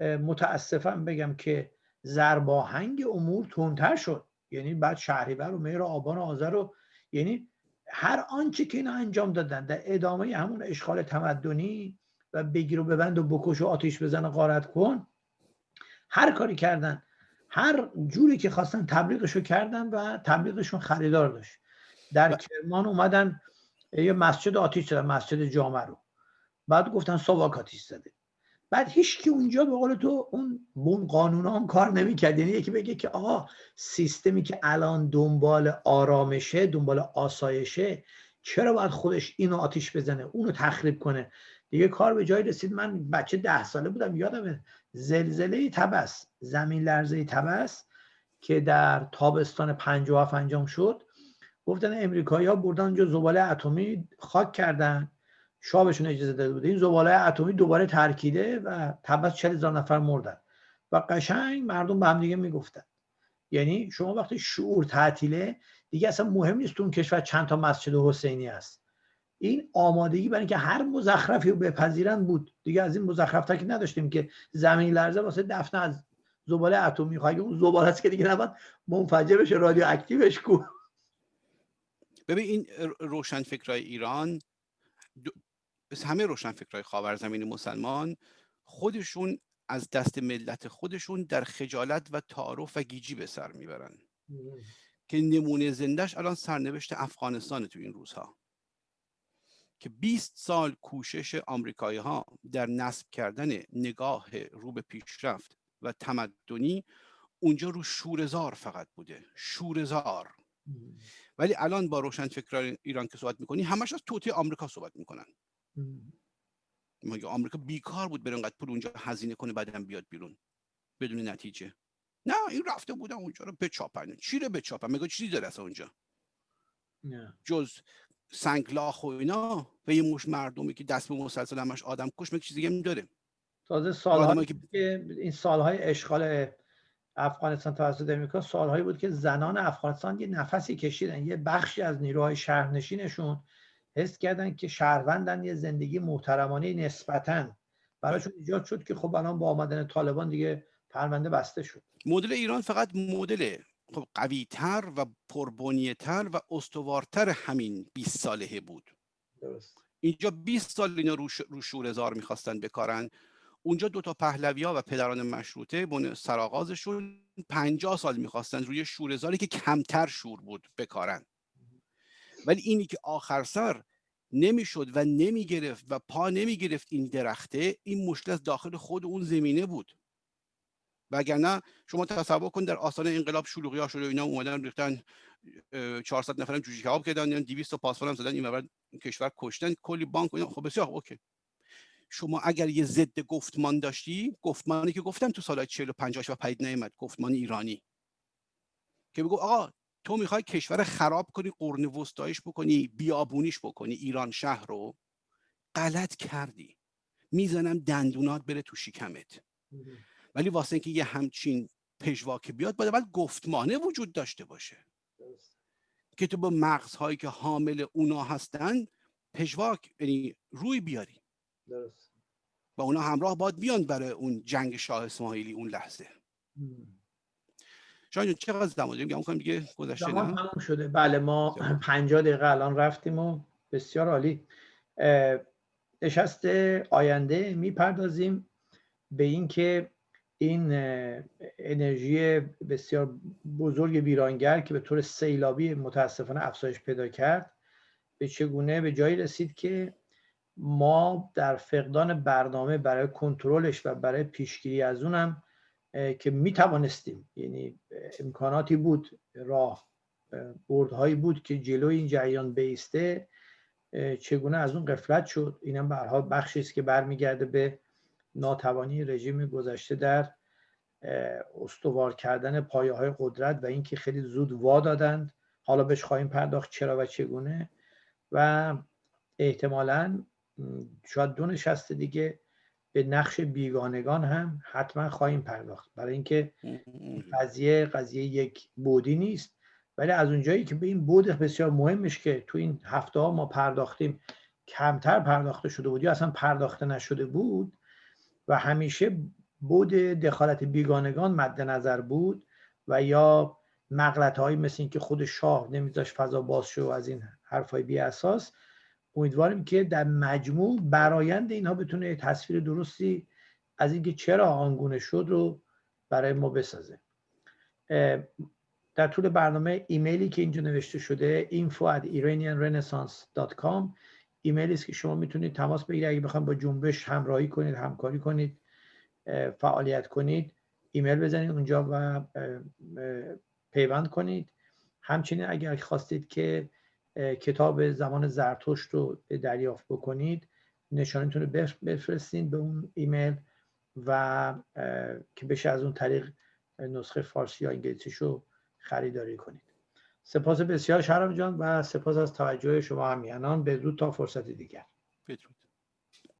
متاسفم بگم که زرباهنگ امور تندتر شد. یعنی بعد شهریور و مهر و آبان و آذر و یعنی هر آنچه که اینا انجام دادن در ادامه همون اشغال تمدنی و بگیر و ببند و بکش و آتیش بزن و غارت کن هر کاری کردن هر جوری که خواستن تبلیغشو کردن و تبلیغشون خریدار داشت. در کرمان اومدن یه مسجد آتیش زدن مسجد جامع رو. بعد گفتن ساواک آتیش زده. بعد هیچ که اونجا به قول تو اون بون قانون هم کار نمی‌کرد. یعنی یکی بگه که آقا سیستمی که الان دنبال آرامشه دنبال آسایشه چرا باید خودش اینو آتیش بزنه اونو تخریب کنه؟ دیگه کار به جای رسید. من بچه ده ساله بودم یادم زلزله تبس زمین لرزه تبس که در تابستان 57 انجام شد. گفتن امریکایی ها بردن اونجا زباله اتمی خاک کردن. شابشون اجازه داده بوده. این زباله اتمی دوباره ترکیده و تبس 40 هزار نفر مردن. و قشنگ مردم به هم دیگه می‌گفتن. یعنی شما وقتی شعور تعطیله دیگه اصلا مهم نیست اون کشور چند تا مسجد حسینی است این آمادگی برای اینکه هر مزخرفی رو بپذیرن بود. دیگه از این مزخرف که نداشتیم که زمین لرزه واسه دفن از زباله اتمی. خواهی اون زباله است که دیگه نباید منفجر بشه رادیو اکتیوش کو. ببین این روشنفکرای ایران همه روشنفکرای خاورزمین مسلمان خودشون از دست ملت خودشون در خجالت و تعارف و گیجی به سر می‌برن. که نمونه زندهش الان سرنوشت افغانستان تو این روزها. که 20 سال کوشش آمریکایی ها در نصب کردن نگاه رو به پیشرفت و تمدنی اونجا رو شورزار فقط بوده. شورزار ولی الان با روشنفکران ایران که صحبت می‌کنی همش از توطئه آمریکا صحبت می‌کنن. مگه آمریکا بیکار بود بره انقدر پول اونجا هزینه کنه بعدم بیاد بیرون. بدون نتیجه. نه این رفته بودن اونجا رو بچاپن. چی رو بچاپن؟ مگه چیزی داره اصلا اونجا. نه. جز سنگلاخ و اینا و یه مش مردمی که دست به مسلسل همش آدم کش مگه چیزی دیگه داره. تازه سالهایی که... این سالهای اشغال افغانستان توسط امریکا سالهایی بود که زنان افغانستان یه نفسی کشیدن یه بخشی از نیروهای شهرنشینشون حس کردن که شهروندن یه زندگی محترمانه نسبتا. براشون ایجاد شد که خب الان با آمدن طالبان دیگه پرونده بسته شد. مدل ایران فقط مدل خب قویتر و پربنیتر و استوارتر همین 20 ساله بود. درست. اینجا 20 سال اینا رو, رو شورزار می‌خواستن بکارن. اونجا دو تا پهلوی ها و پدران مشروطه بن سرآغازشون 50 سال می‌خواستن روی شورزاری که کمتر شور بود بکارن. ولی اینی که آخر سر نمی‌شد و نمی‌گرفت و پا نمی‌گرفت این درخته این مشکل از داخل خود اون زمینه بود. وگرنه شما تصور کن در آستان انقلاب شلوغی ها شده اینا اومدن ریختن 400 نفرم جوجه کباب کردن 200 تا پاسپورت هم زدن این کشور کشتن کلی بانک اینا. خب بسیار اوکی. شما اگر یه ضد گفتمان داشتی گفتمانی که گفتم تو سال 45 و پدید نیامد گفتمان ایرانی. که بگو آقا تو می‌خوای کشور خراب کنی قرن وسطایش بکنی بیابونیش بکنی ایران شهر رو غلط کردی. می‌زنم دندونات بره تو شکمت. ولی واسه اینکه یه همچین پژواک بیاد باید باید گفتمانه وجود داشته باشه. که تو با مغزهایی که حامل اونا هستن پژواک یعنی روی بیاری. درست. با اونا همراه باید بیان برای اون جنگ شاه اسماعیلی اون لحظه. شاید چقدر زمان داریم؟ گمان دیگه گذشته نه؟ تموم شده. بله ما 50 دقیقه الان رفتیم و بسیار عالی. نشست آینده می‌پردازیم به اینکه این انرژی بسیار بزرگ ویرانگر که به طور سیلابی متاسفانه افزایش پیدا کرد به چگونه به جایی رسید که ما در فقدان برنامه برای کنترلش و برای پیشگیری از اونم که می توانستیم یعنی امکاناتی بود راه بردهایی بود که جلوی این جریان بیسته چگونه از اون قفلت شد. اینم به حال بخشی است که برمیگرده به ناتوانی رژیم گذشته در استوار کردن پایه های قدرت و اینکه خیلی زود وا دادند. حالا بهش خواهیم پرداخت چرا و چگونه. و احتمالا شاید دو نشسته دیگه به نقش بیگانگان هم حتما خواهیم پرداخت. برای اینکه قضیه قضیه یک بودی نیست. ولی از اونجایی که به این بود بسیار مهمش که تو این هفته ها ما پرداختیم کمتر پرداخته شده بود یا اصلا پرداخته نشده بود و همیشه بود دخالت بیگانگان مد نظر بود و یا مغلط هایی مثل اینکه خود شاه نمیذاش فضا باز شو از این حرفای بی اساس امیدواریم که در مجموع برایند اینها بتونه تصویر درستی از اینکه چرا آنگونه شد رو برای ما بسازه. در طول برنامه ایمیلی که اینجا نوشته شده info at iranianrenaissance.com ایمیلی است که شما می‌تونید تماس بگیرید. اگه بخواید با جنبش همراهی کنید همکاری کنید فعالیت کنید ایمیل بزنید اونجا و پیوند کنید. همچنین اگر خواستید که کتاب زمان زرتشت رو دریافت بکنید. نشانتون رو بفرستین به اون ایمیل و که بشه از اون طریق نسخه فارسی یا انگلیسیش رو خریداری کنید. سپاس بسیار شرم جان و سپاس از توجه شما همیانان به زود تا فرصت دیگر. بدرود.